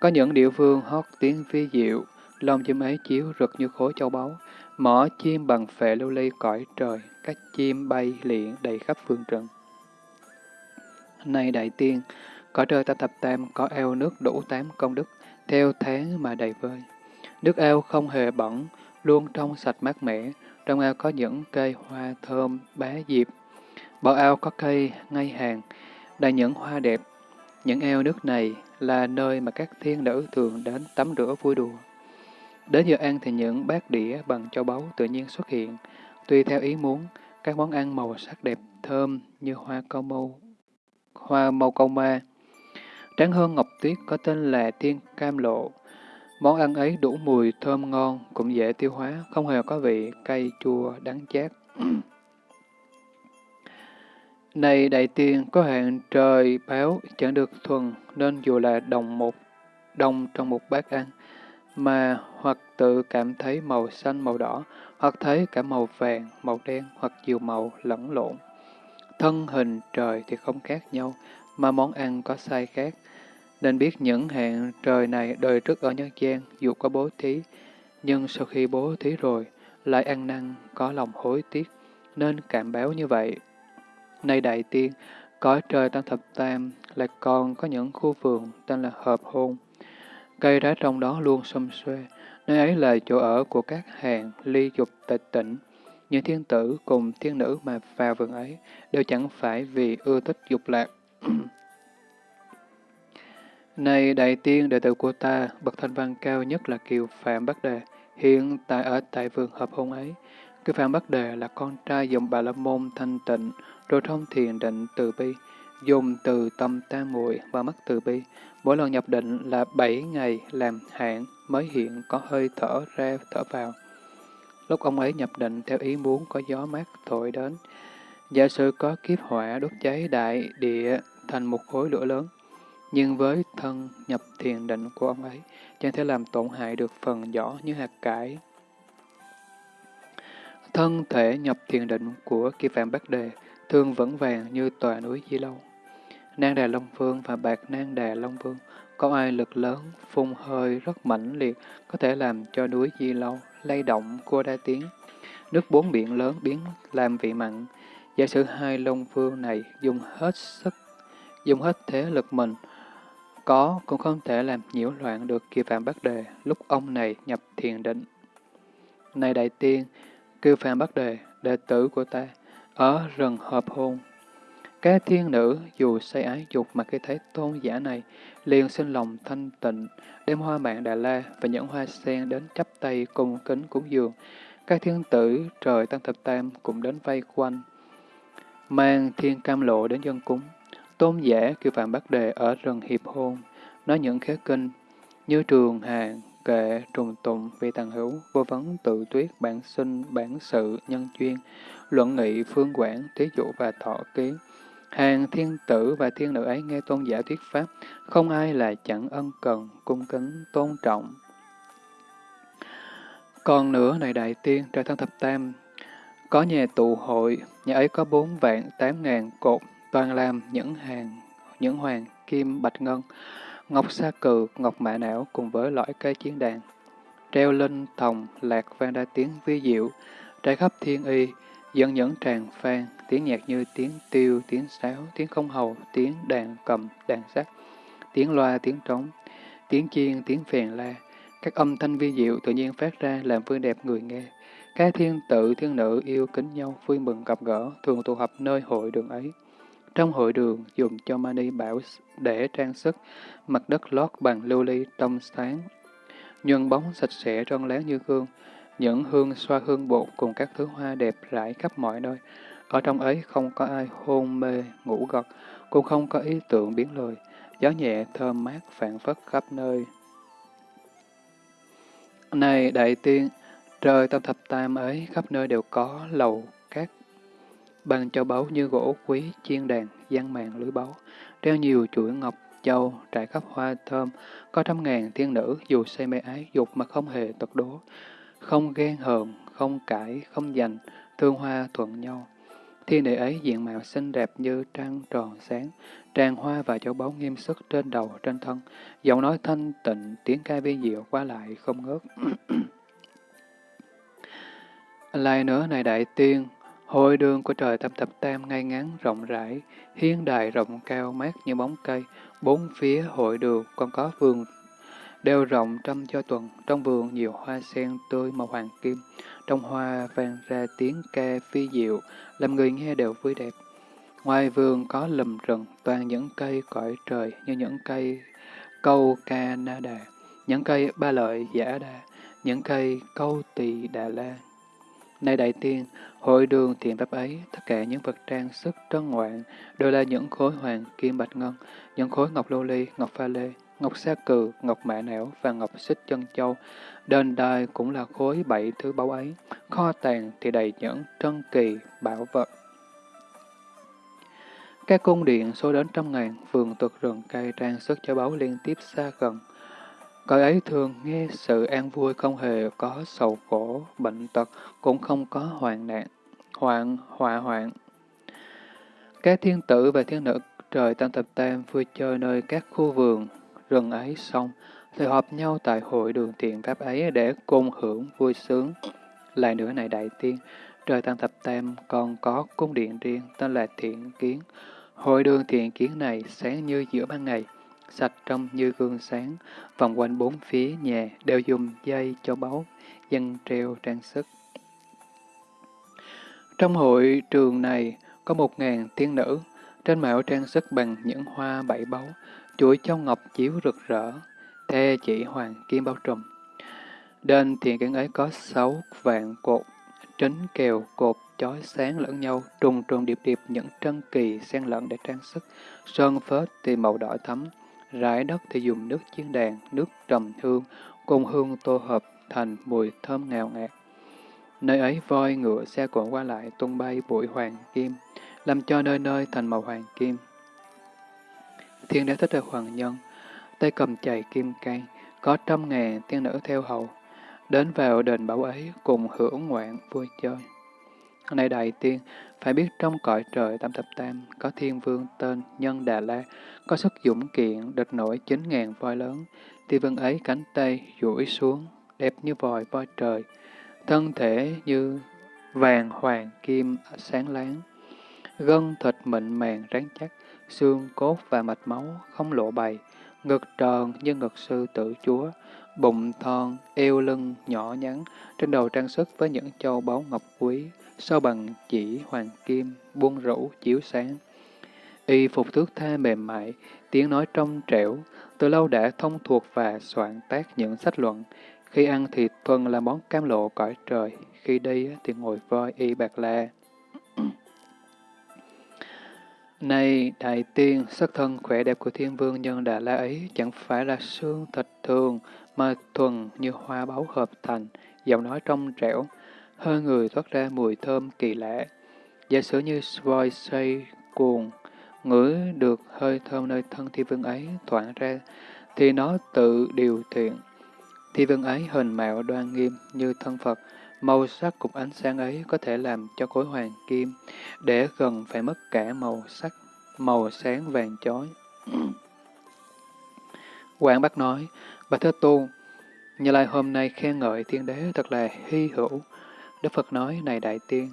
Có những địa phương hót tiếng vi diệu, lông chim ấy chiếu rực như khối châu báu, mỏ chim bằng phệ lưu ly cõi trời, các chim bay liện đầy khắp phương trần. Này đại tiên, cõi trời ta thập tam có eo nước đủ tám công đức, theo tháng mà đầy vơi. Nước ao không hề bẩn, luôn trong sạch mát mẻ, trong ao có những cây hoa thơm, bá diệp. bờ ao có cây ngay hàng, đầy những hoa đẹp. Những eo nước này là nơi mà các thiên nữ thường đến tắm rửa vui đùa. Đến giờ ăn thì những bát đĩa bằng châu báu tự nhiên xuất hiện, tùy theo ý muốn, các món ăn màu sắc đẹp, thơm như hoa câu mâu, hoa màu câu ma. Tráng hơn ngọc tuyết có tên là thiên cam lộ. Món ăn ấy đủ mùi thơm ngon, cũng dễ tiêu hóa, không hề có vị cay chua đắng chát. Này đại tiên, có hạn trời báo chẳng được thuần, nên dù là đồng một đồng trong một bát ăn, mà hoặc tự cảm thấy màu xanh màu đỏ, hoặc thấy cả màu vàng, màu đen, hoặc nhiều màu lẫn lộn. Thân hình trời thì không khác nhau, mà món ăn có sai khác. Nên biết những hạn trời này đời trước ở nhân gian dù có bố thí, nhưng sau khi bố thí rồi, lại ăn năn, có lòng hối tiếc, nên cảm báo như vậy. Nay đại tiên, cõi trời tam thập tam lại còn có những khu vườn tên là hợp hôn. Cây đá trong đó luôn xum xuê, nơi ấy là chỗ ở của các hàng ly dục tịch tỉnh. Những thiên tử cùng thiên nữ mà vào vườn ấy đều chẳng phải vì ưa thích dục lạc. Này đại tiên đệ tử của ta, bậc thanh văn cao nhất là Kiều Phạm Bắc Đề, hiện tại ở tại vườn hợp hôn ấy. Kiều Phạm Bắc Đề là con trai dòng Bà La Môn thanh tịnh, rồi thông thiền định từ bi, dùng từ tâm tam muội và mắt từ bi. Mỗi lần nhập định là bảy ngày làm hạn mới hiện có hơi thở ra thở vào. Lúc ông ấy nhập định theo ý muốn có gió mát thổi đến. Giả sử có kiếp hỏa đốt cháy đại địa thành một khối lửa lớn, nhưng với thân nhập thiền định của ông ấy, chẳng thể làm tổn hại được phần vỏ như hạt cải. Thân thể nhập thiền định của kỳ phạm Bắc Đề thường vững vàng như tòa núi Di Lâu. Nang Đà Long Vương và Bạc Nang Đà Long Vương có ai lực lớn, phun hơi rất mãnh liệt, có thể làm cho núi Di Lâu lay động cua đa tiếng. Nước bốn biển lớn biến làm vị mặn. Giả sử hai Long Vương này dùng hết sức, dùng hết thế lực mình, có cũng không thể làm nhiễu loạn được kỳ phạm Bắc Đề lúc ông này nhập thiền định. Này đại tiên, kêu phạm Bắc Đề, đệ tử của ta, ở rừng hợp hôn. Các thiên nữ dù say ái dục mà khi thấy tôn giả này, liền sinh lòng thanh tịnh, đem hoa mạng Đà La và những hoa sen đến chắp tay cùng kính cúng dường. Các thiên tử trời tăng thập tam cũng đến vây quanh, mang thiên cam lộ đến dân cúng. Tôn giả kêu phạm Bắc Đề ở rừng hiệp hôn, nói những khế kinh như trường hàng, kệ, trùng tụng, vị tàng hữu, vô vấn, tự tuyết, bản sinh, bản sự, nhân chuyên, luận nghị, phương quản, thí dụ và thọ ký. Hàng thiên tử và thiên nữ ấy nghe tôn giả thuyết pháp, không ai là chẳng ân cần, cung kính, tôn trọng. Còn nữa này đại tiên, trời thân thập tam, có nhà tụ hội, nhà ấy có bốn vạn tám ngàn cột, toàn làm những hàng, những hoàng, kim, bạch ngân, ngọc sa cừ, ngọc mã não cùng với lõi cây chiến đàn. Treo linh, thòng, lạc vang đa tiếng vi diệu, trải khắp thiên y, dân nhẫn tràng phan, tiếng nhạc như tiếng tiêu, tiếng sáo, tiếng không hầu, tiếng đàn cầm, đàn sắt, tiếng loa, tiếng trống, tiếng chiên, tiếng phèn la. Các âm thanh vi diệu tự nhiên phát ra làm vui đẹp người nghe. Các thiên tự, thiên nữ yêu kính nhau, vui mừng gặp gỡ, thường tụ họp nơi hội đường ấy. Trong hội đường, dùng cho mani bảo để trang sức, mặt đất lót bằng lưu ly trong sáng, nhuần bóng sạch sẽ trơn láng như gương, những hương xoa hương bột cùng các thứ hoa đẹp rải khắp mọi nơi. Ở trong ấy không có ai hôn mê, ngủ gật, cũng không có ý tưởng biến lời. Gió nhẹ thơm mát phản phất khắp nơi. Này đại tiên, trời tam thập tam ấy khắp nơi đều có lầu các bằng châu báu như gỗ quý, chiên đàn, giăng màn lưới báu, treo nhiều chuỗi ngọc, châu, trải khắp hoa thơm, có trăm ngàn thiên nữ dù say mê ái dục mà không hề tật đố, không ghen hờn, không cãi, không giành, thương hoa thuận nhau. Thiên địa ấy diện mạo xinh đẹp như trăng tròn sáng, tràn hoa và châu báu nghiêm sức trên đầu trên thân, giọng nói thanh tịnh, tiếng ca vi diệu qua lại không ngớt. Lại nữa này đại tiên, hội đường của trời thập thập tam ngay ngắn rộng rãi, hiên đài rộng cao mát như bóng cây, bốn phía hội đường còn có vườn đều rộng trăm cho tuần, trong vườn nhiều hoa sen tươi màu hoàng kim, trong hoa vang ra tiếng ca phi diệu, làm người nghe đều vui đẹp. Ngoài vườn có lùm rừng, toàn những cây cõi trời như những cây câu ca na đà, những cây ba lợi giả đà, những cây câu tỳ đà la. Này đại tiên, hội đường thiện pháp ấy, tất cả những vật trang sức trân ngoạn đều là những khối hoàng kim bạch ngân, những khối ngọc lô ly, ngọc pha lê, ngọc sa cừ, ngọc mã não và ngọc xích chân châu. Đền đài cũng là khối bảy thứ báu ấy, kho tàng thì đầy những trân kỳ, bảo vật. Các cung điện số đến trăm ngàn, vườn tược rừng cây trang sức cho báu liên tiếp xa gần. Cõi ấy thường nghe sự an vui không hề có sầu khổ, bệnh tật, cũng không có hoạn nạn, hoạn, họa hoạn. Các thiên tử và thiên nữ trời tam thập tam vui chơi nơi các khu vườn, rừng ấy xong, thì họp nhau tại hội đường thiện pháp ấy để cùng hưởng vui sướng. Lại nữa này đại tiên, trời tăng thập tam còn có cung điện riêng tên là thiện kiến. Hội đường thiện kiến này sáng như giữa ban ngày, sạch trong như gương sáng, vòng quanh bốn phía nhà đều dùng dây cho báu, dân treo trang sức. Trong hội trường này có một ngàn tiên nữ, trên mạo trang sức bằng những hoa bảy báu, chuỗi châu ngọc chiếu rực rỡ, thê chỉ hoàng kim bao trùm. Đền thiền kiến ấy có sáu vạn cột, trính kèo cột chói sáng lẫn nhau, trùng trùng điệp điệp những trân kỳ xen lẫn để trang sức, sơn phết thì màu đỏ thắm, rải đất thì dùng nước chiên đàn, nước trầm hương, cùng hương tô hợp thành mùi thơm ngào ngạt. Nơi ấy voi ngựa xe cộ qua lại tung bay bụi hoàng kim, làm cho nơi nơi thành màu hoàng kim. Thiên đế thích là hoàng nhân, tay cầm chày kim cây, có trăm ngàn tiên nữ theo hầu, đến vào đền bảo ấy cùng hưởng ngoạn vui chơi. Này đại tiên, phải biết trong cõi trời tam thập tam, có thiên vương tên Nhân Đà La, có sức dũng kiện, địch nổi chín ngàn voi lớn, thiên vương ấy cánh tay duỗi xuống, đẹp như vòi voi trời, thân thể như vàng hoàng kim sáng láng, gân thịt mịn màng rắn chắc, xương cốt và mạch máu không lộ bày, ngực tròn như ngực sư tử chúa, bụng thon, eo lưng nhỏ nhắn, trên đầu trang sức với những châu báu ngọc quý, sau bằng chỉ hoàng kim, buông rũ, chiếu sáng. Y phục thước tha mềm mại, tiếng nói trong trẻo, từ lâu đã thông thuộc và soạn tác những sách luận. Khi ăn thì thuần là món cam lộ cõi trời, khi đi thì ngồi voi y bạc la. Này đại tiên, sắc thân khỏe đẹp của thiên vương nhân Đà La ấy chẳng phải là xương thịt thường, mà thuần như hoa báu hợp thành, giọng nói trong trẻo, hơi người thoát ra mùi thơm kỳ lạ. Giả sử như voi say cuồng, ngửi được hơi thơm nơi thân thiên vương ấy thoảng ra, thì nó tự điều thiện. thiên vương ấy hình mạo đoan nghiêm như thân Phật, màu sắc cùng ánh sáng ấy có thể làm cho khối hoàng kim, để gần phải mất cả màu sắc, màu sáng vàng chói. Quảng Bắc nói, Bà Thế Tôn, Như Lai hôm nay khen ngợi thiên đế thật là hy hữu, Đức Phật nói, này đại tiên,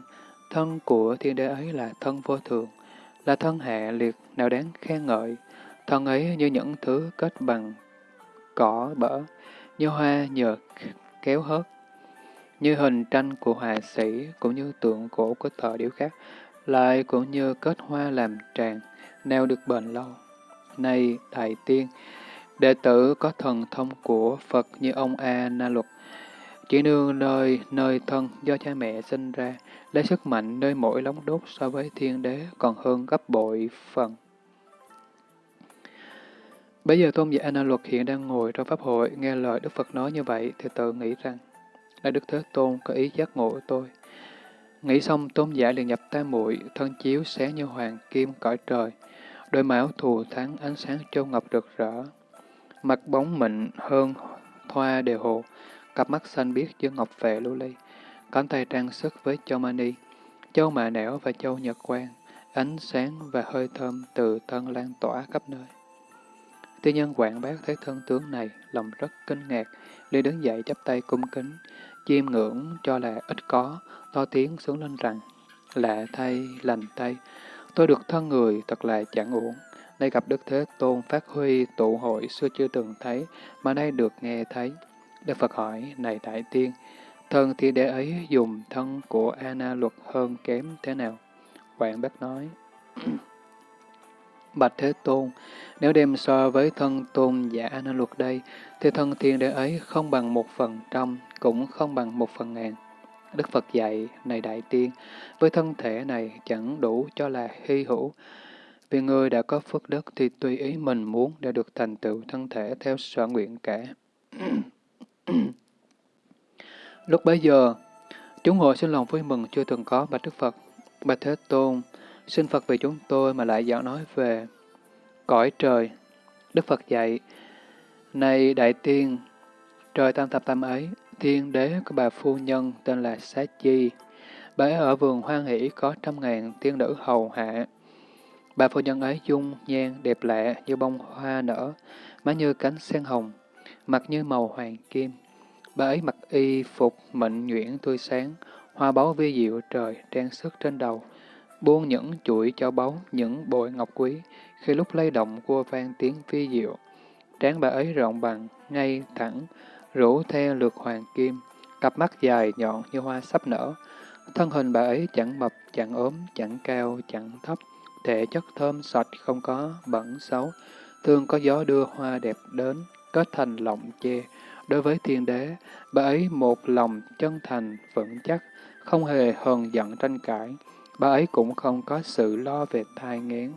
thân của thiên đế ấy là thân vô thường, là thân hạ liệt, nào đáng khen ngợi. Thân ấy như những thứ kết bằng cỏ bở, như hoa nhợt kéo hớt, như hình tranh của họa sĩ, cũng như tượng cổ của thợ điêu khắc, lại cũng như kết hoa làm tràng, nào được bền lâu. Này đại tiên, đệ tử có thần thông của Phật như ông A Na Luật, Chỉ nương nơi nơi thân do cha mẹ sinh ra, lấy sức mạnh nơi mỗi lóng đốt so với thiên đế còn hơn gấp bội phần. Bây giờ tôn giả na Luật hiện đang ngồi trong pháp hội, nghe lời Đức Phật nói như vậy thì tự nghĩ rằng, là Đức Thế Tôn có ý giác ngộ tôi. Nghĩ xong tôn giả liền nhập tam muội thân chiếu sáng như hoàng kim cõi trời, đôi máu thù thắng ánh sáng châu ngọc rực rỡ. Mặt bóng mịn hơn thoa đều hồ, cặp mắt xanh biếc như ngọc vệ lưu ly, cánh tay trang sức với châu mani, châu mạ nẻo và châu nhật quang, ánh sáng và hơi thơm từ thân lan tỏa khắp nơi. Tiên nhân quảng bác thấy thân tướng này, lòng rất kinh ngạc, liền đứng dậy chắp tay cung kính, chiêm ngưỡng cho là ít có, to tiếng xuống lên rằng, lạ thay, lành thay, tôi được thân người thật là chẳng uổng. Nay gặp Đức Thế Tôn phát huy tụ hội xưa chưa từng thấy, mà nay được nghe thấy. Đức Phật hỏi, này Đại Tiên, thân thì đế ấy dùng thân của Ana luật hơn kém thế nào? Quảng Bác nói, Bạch Thế Tôn, nếu đem so với thân tôn giả nên luật đây, thì thân thiên đế ấy không bằng một phần trăm, cũng không bằng một phần ngàn. Đức Phật dạy, này Đại Tiên, với thân thể này chẳng đủ cho là hy hữu, vì người đã có phước đức thì tùy ý mình muốn để được thành tựu thân thể theo sở nguyện cả. Lúc bấy giờ, chúng hội xin lòng vui mừng chưa từng có bạch Đức Phật. Bạch Thế Tôn, xin Phật vì chúng tôi mà lại giảng nói về cõi trời. Đức Phật dạy, Này Đại Tiên, trời tam thập tam ấy, thiên đế của bà phu nhân tên là Xá Chi. Bà ấy ở vườn hoang hỷ có trăm ngàn tiên nữ hầu hạ. Bà phu nhân ấy dung nhan đẹp lạ như bông hoa nở, má như cánh sen hồng, mặt như màu hoàng kim. Bà ấy mặc y phục mịn nhuyễn tươi sáng, hoa báu vi diệu trời trang sức trên đầu, buông những chuỗi cho báu, những bội ngọc quý, khi lúc lay động cua vang tiếng phi diệu. Trán bà ấy rộng bằng, ngay, thẳng, rủ theo lượt hoàng kim, cặp mắt dài nhọn như hoa sắp nở. Thân hình bà ấy chẳng mập, chẳng ốm, chẳng cao, chẳng thấp, thể chất thơm sạch, không có bẩn xấu. Thường có gió đưa hoa đẹp đến, kết thành lọng che. Đối với thiên đế, bà ấy một lòng chân thành, vững chắc, không hề hờn giận tranh cãi. Bà ấy cũng không có sự lo về thai nghén.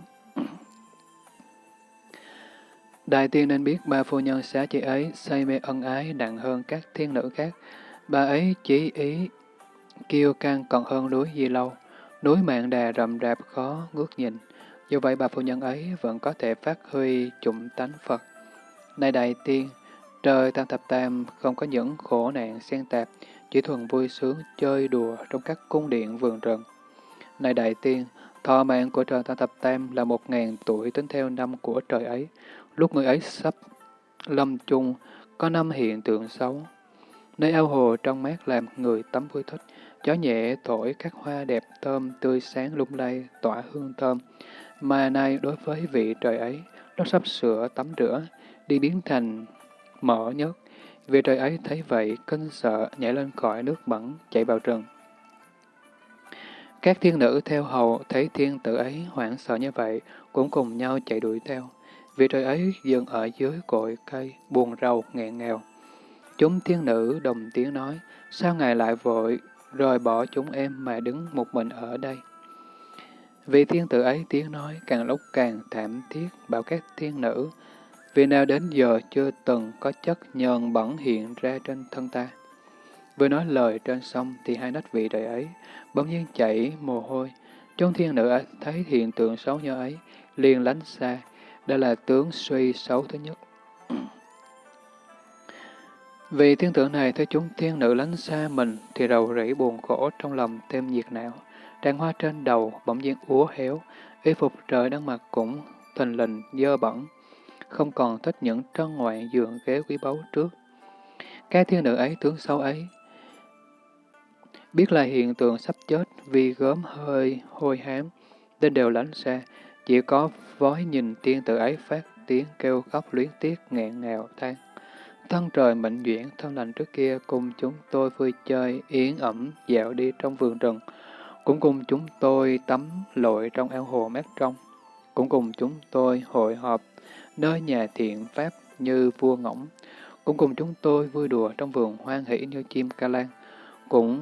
Đại tiên nên biết ba phu nhân xá chị ấy say mê ân ái nặng hơn các thiên nữ khác. Bà ấy chỉ ý kiêu căng còn hơn núi Di Lâu. Núi mạng đà rậm rạp khó ngước nhìn. Dù vậy bà phu nhân ấy vẫn có thể phát huy chủng tánh Phật. Này đại tiên, trời tam thập tam không có những khổ nạn xen tạp, chỉ thuần vui sướng chơi đùa trong các cung điện vườn rừng. Này đại tiên, thọ mạng của trời ta thập tam là một ngàn tuổi tính theo năm của trời ấy. Lúc người ấy sắp lâm chung, có năm hiện tượng xấu. Nơi ao hồ trong mát làm người tắm vui thích, gió nhẹ thổi các hoa đẹp thơm tươi sáng lung lay, tỏa hương thơm. Mà nay đối với vị trời ấy, nó sắp sửa tắm rửa, đi biến thành mỡ nhất. Vị trời ấy thấy vậy, kinh sợ, nhảy lên khỏi nước bẩn, chạy vào rừng. Các thiên nữ theo hầu thấy thiên tử ấy hoảng sợ như vậy, cũng cùng nhau chạy đuổi theo. vì trời ấy dừng ở dưới cội cây, buồn rầu, nghẹn nghèo Chúng thiên nữ đồng tiếng nói, sao ngài lại vội, rời bỏ chúng em mà đứng một mình ở đây? vì thiên tử ấy tiếng nói càng lúc càng thảm thiết bảo các thiên nữ, vì nào đến giờ chưa từng có chất nhờn bẩn hiện ra trên thân ta. Vừa nói lời trên sông thì hai nách vị đời ấy bỗng nhiên chảy mồ hôi. Chúng thiên nữ thấy hiện tượng xấu như ấy, liền lánh xa, đây là tướng suy xấu thứ nhất. Vì thiên tượng này thấy chúng thiên nữ lánh xa mình thì đầu rỉ buồn khổ trong lòng thêm nhiệt não. Tràng hoa trên đầu bỗng nhiên úa héo, y phục trời đang mặc cũng thình lình dơ bẩn, không còn thích những trân ngoại giường ghế quý báu trước. Cái thiên nữ ấy tướng xấu ấy, biết là hiện tượng sắp chết vì gớm hơi hôi hám, nên đều lánh xa, chỉ có vói nhìn tiên tử ấy phát tiếng kêu khóc luyến tiếc nghẹn ngào than. Thân trời mệnh duyên, thân lành trước kia cùng chúng tôi vui chơi, yến ẩm, dạo đi trong vườn rừng. Cũng cùng chúng tôi tắm lội trong ao hồ mát trong. Cũng cùng chúng tôi hội họp nơi nhà thiện pháp như vua ngỗng. cũng cùng chúng tôi vui đùa trong vườn hoang hỷ như chim ca lan, cũng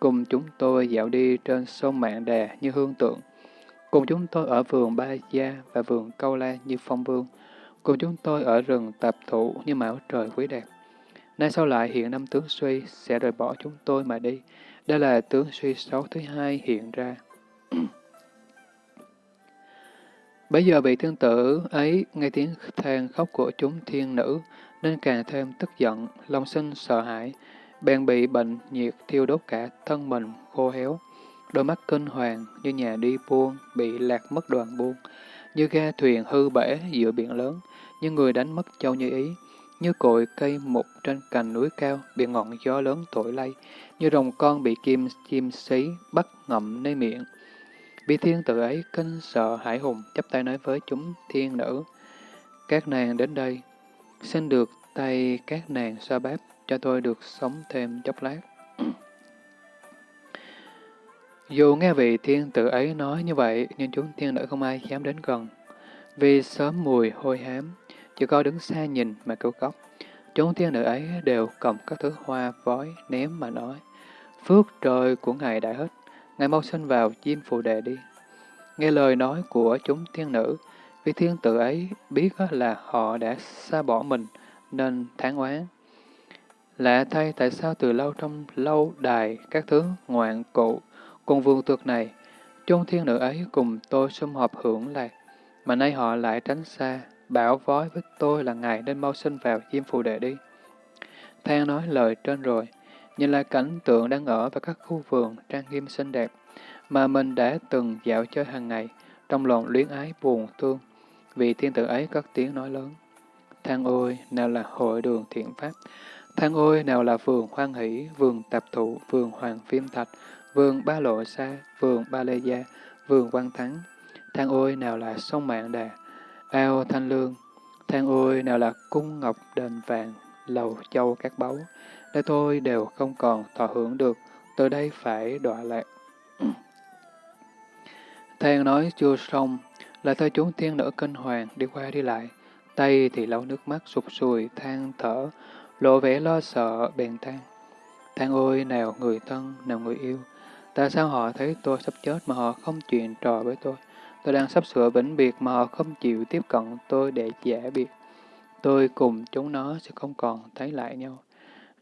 cùng chúng tôi dạo đi trên sông Mạng Đà như hương tượng, cùng chúng tôi ở vườn Ba Gia và vườn Câu La như phong vương, cùng chúng tôi ở rừng tập thụ như mão trời quý đẹp. Nay sau lại hiện năm tướng suy sẽ rời bỏ chúng tôi mà đi. Đây là tướng suy xấu thứ hai hiện ra. Bây giờ vị thiên tử ấy nghe tiếng than khóc của chúng thiên nữ, nên càng thêm tức giận, lòng sinh sợ hãi, bèn bị bệnh nhiệt thiêu đốt cả thân mình khô héo. Đôi mắt kinh hoàng như nhà đi buôn, bị lạc mất đoàn buôn, như ga thuyền hư bể giữa biển lớn, như người đánh mất châu như ý, như cội cây mục trên cành núi cao bị ngọn gió lớn thổi lay, như rồng con bị kim chim xí bắt ngậm nơi miệng. Vị thiên tử ấy kinh sợ hải hùng, chắp tay nói với chúng thiên nữ. Các nàng đến đây, xin được tay các nàng xoa bát cho tôi được sống thêm chốc lát. Dù nghe vị thiên tử ấy nói như vậy, nhưng chúng thiên nữ không ai dám đến gần. Vì sớm mùi hôi hám, chỉ có đứng xa nhìn mà kêu khóc. Chúng thiên nữ ấy đều cầm các thứ hoa vói ném mà nói. Phước trời của Ngài đã hết, Ngài mau sinh vào chim phù đề đi. Nghe lời nói của chúng thiên nữ, vị thiên tử ấy biết là họ đã xa bỏ mình, nên tháng oán. Lạ thay tại sao từ lâu trong lâu đài các thứ ngoạn cụ, cùng vương tược này, chung thiên nữ ấy cùng tôi sum họp hưởng lạc, mà nay họ lại tránh xa, bảo vói với tôi là ngài nên mau sinh vào diêm phù đệ đi. Thang nói lời trên rồi, nhìn lại cảnh tượng đang ở và các khu vườn trang nghiêm xinh đẹp, mà mình đã từng dạo chơi hàng ngày, trong lòng luyến ái buồn thương, vì thiên tử ấy cất tiếng nói lớn. Thang ôi, nào là hội đường thiện pháp, thang ôi, nào là vườn hoan hỷ, vườn tạp thụ, vườn hoàng phim thạch, vườn ba lộ sa, vườn ba lê gia, vườn văn thắng, thang ôi, nào là sông mạng đà, ao thanh lương, thang ôi, nào là cung ngọc đền vàng, lầu châu các báu, để tôi đều không còn thọ hưởng được, từ đây phải đọa lạc. Thang nói chưa xong, lại thơ chúng thiên nữ kinh hoàng đi qua đi lại, tay thì lau nước mắt sụp sùi, than thở, lộ vẻ lo sợ, bèn than. Than ôi, nào người thân, nào người yêu, tại sao họ thấy tôi sắp chết mà họ không chuyện trò với tôi? Tôi đang sắp sửa vĩnh biệt mà họ không chịu tiếp cận tôi để giả biệt. Tôi cùng chúng nó sẽ không còn thấy lại nhau.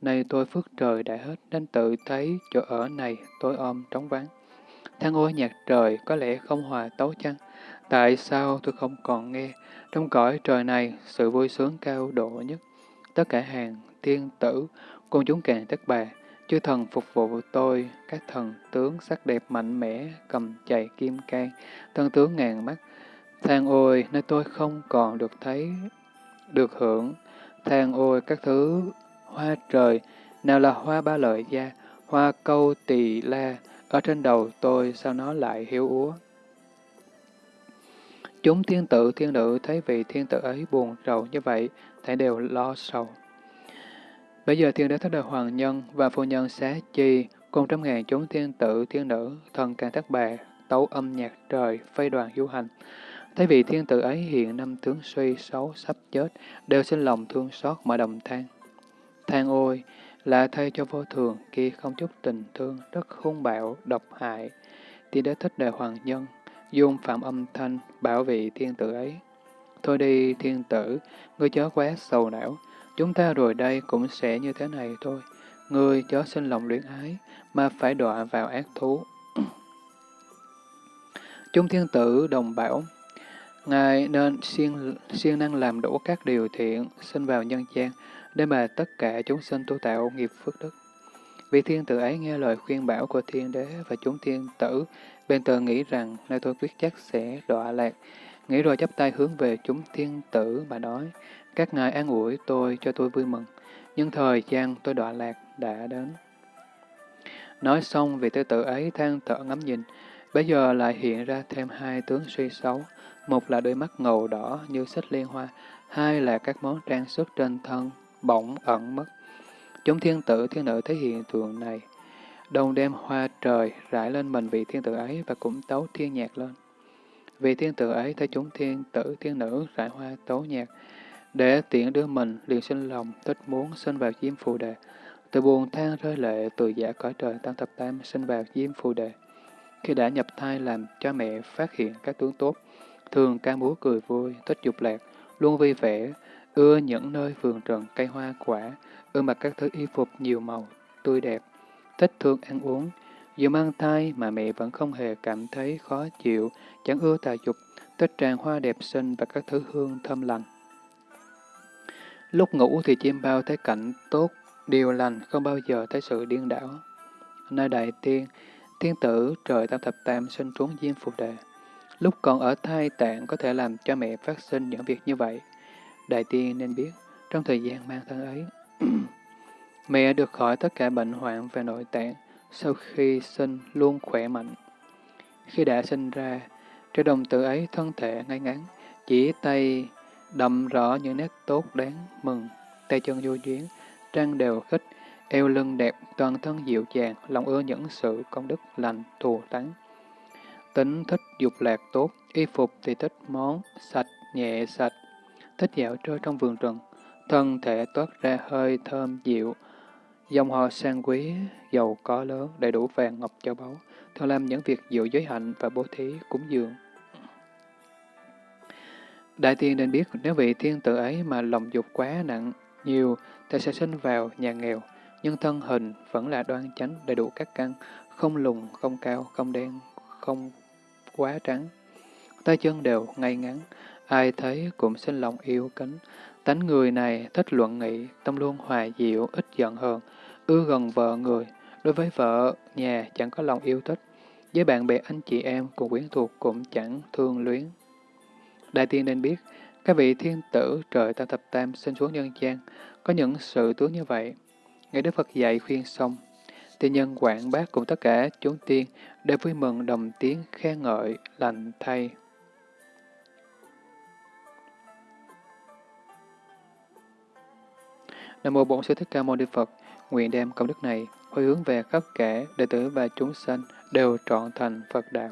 Nay tôi phước trời đã hết nên tự thấy chỗ ở này tôi ôm trống vắng. Than ôi nhạc trời có lẽ không hòa tấu chăng? Tại sao tôi không còn nghe trong cõi trời này sự vui sướng cao độ nhất? Tất cả hàng thiên tử, cùng chúng càng tất bà, chư thần phục vụ tôi, các thần tướng sắc đẹp mạnh mẽ, cầm chày kim can, thân tướng ngàn mắt. Than ôi, nơi tôi không còn được thấy, được hưởng. Than ôi, các thứ hoa trời, nào là hoa ba lợi gia, hoa câu tỳ la, ở trên đầu tôi sao nó lại hiếu úa. Chúng thiên tử thiên nữ thấy vị thiên tử ấy buồn rầu như vậy, thảy đều lo sầu. Bây giờ thiên đế thất đời hoàng nhân và phu nhân xá chi cùng trăm ngàn chúng thiên tử thiên nữ thần càng thất bà tấu âm nhạc trời phây đoàn du hành. Thấy vị thiên tử ấy hiện năm tướng suy xấu sắp chết, đều sinh lòng thương xót mà đồng than. Than ôi, là thay cho vô thường kia không chút tình thương, rất hung bạo, độc hại. Thiên đế thích đời hoàng nhân, dung phạm âm thanh, bảo vệ thiên tử ấy. Thôi đi thiên tử, ngươi chớ quá sầu não, chúng ta rồi đây cũng sẽ như thế này thôi. Ngươi chớ sinh lòng luyện ái, mà phải đọa vào ác thú. Chúng thiên tử đồng bảo, Ngài nên siêng, siêng năng làm đủ các điều thiện, sinh vào nhân gian, để mà tất cả chúng sinh tu tạo nghiệp phước đức. Vị thiên tử ấy nghe lời khuyên bảo của thiên đế và chúng thiên tử, bên tờ nghĩ rằng nơi tôi quyết chắc sẽ đọa lạc. Nghĩ rồi chắp tay hướng về chúng thiên tử mà nói, các ngài an ủi tôi cho tôi vui mừng, nhưng thời gian tôi đọa lạc đã đến. Nói xong vị tư tử ấy than thở ngắm nhìn, bây giờ lại hiện ra thêm hai tướng suy xấu, một là đôi mắt ngầu đỏ như xích liên hoa, hai là các món trang sức trên thân bỗng ẩn mất. Chúng thiên tử thiên nữ thấy hiện tượng này, đồng đem hoa trời rải lên mình vị thiên tử ấy và cũng tấu thiên nhạc lên. Vị thiên tử ấy thấy chúng thiên tử thiên nữ rải hoa tấu nhạc, để tiện đưa mình liền sinh lòng thích muốn sinh vào diêm phù đề. Từ buồn than rơi lệ từ giả cõi trời tăng thập tam sinh vào diêm phù đề. Khi đã nhập thai làm cha mẹ phát hiện các tướng tốt, thường ca múa cười vui, thích dục lạc, luôn vui vẻ, ưa những nơi vườn rừng cây hoa quả, ưa mặc các thứ y phục nhiều màu, tươi đẹp, thích thương ăn uống. Dù mang thai mà mẹ vẫn không hề cảm thấy khó chịu, chẳng ưa tà dục, thích tràn hoa đẹp xinh và các thứ hương thơm lành. Lúc ngủ thì chim bao thấy cảnh tốt, điều lành, không bao giờ thấy sự điên đảo. Nơi đại tiên, tiên tử trời tam thập tam sinh xuống diêm phù đề. Lúc còn ở thai tạng có thể làm cho mẹ phát sinh những việc như vậy. Đại tiên nên biết, trong thời gian mang thân ấy, mẹ được khỏi tất cả bệnh hoạn về nội tạng, sau khi sinh luôn khỏe mạnh. Khi đã sinh ra, trẻ đồng tử ấy thân thể ngay ngắn, chỉ tay đậm rõ những nét tốt đáng mừng, tay chân vô duyên, trang đều khích, eo lưng đẹp, toàn thân dịu dàng, lòng ưa những sự công đức lành, thù thắng. Tính thích dục lạc tốt, y phục thì thích món, sạch, nhẹ sạch, thích dạo chơi trong vườn rừng, thân thể toát ra hơi thơm dịu, dòng họ sang quý, giàu có lớn, đầy đủ vàng ngọc châu báu, thường làm những việc dự giới hạnh và bố thí cúng dường. Đại tiên nên biết nếu vị thiên tử ấy mà lòng dục quá nặng, nhiều, thì sẽ sinh vào nhà nghèo, nhưng thân hình vẫn là đoan chánh đầy đủ các căn, không lùn, không cao, không đen, không quá trắng. Tay chân đều ngay ngắn, ai thấy cũng sinh lòng yêu kính. Tánh người này thích luận nghị, tâm luôn hòa dịu, ít giận hờn, ưa gần vợ người. Đối với vợ, nhà chẳng có lòng yêu thích. Với bạn bè anh chị em cùng quyến thuộc cũng chẳng thương luyến. Đại tiên nên biết, các vị thiên tử trời tam thập tam sinh xuống nhân gian, có những sự tướng như vậy. Ngày Đức Phật dạy khuyên xong, tiên nhân quảng bác cùng tất cả chúng tiên đều vui mừng đồng tiếng khen ngợi, lành thay. Nam mô Bổn Sư Thích Ca Mâu Ni Phật, nguyện đem công đức này, hồi hướng về khắp kẻ, đệ tử và chúng sanh đều trọn thành Phật đạo.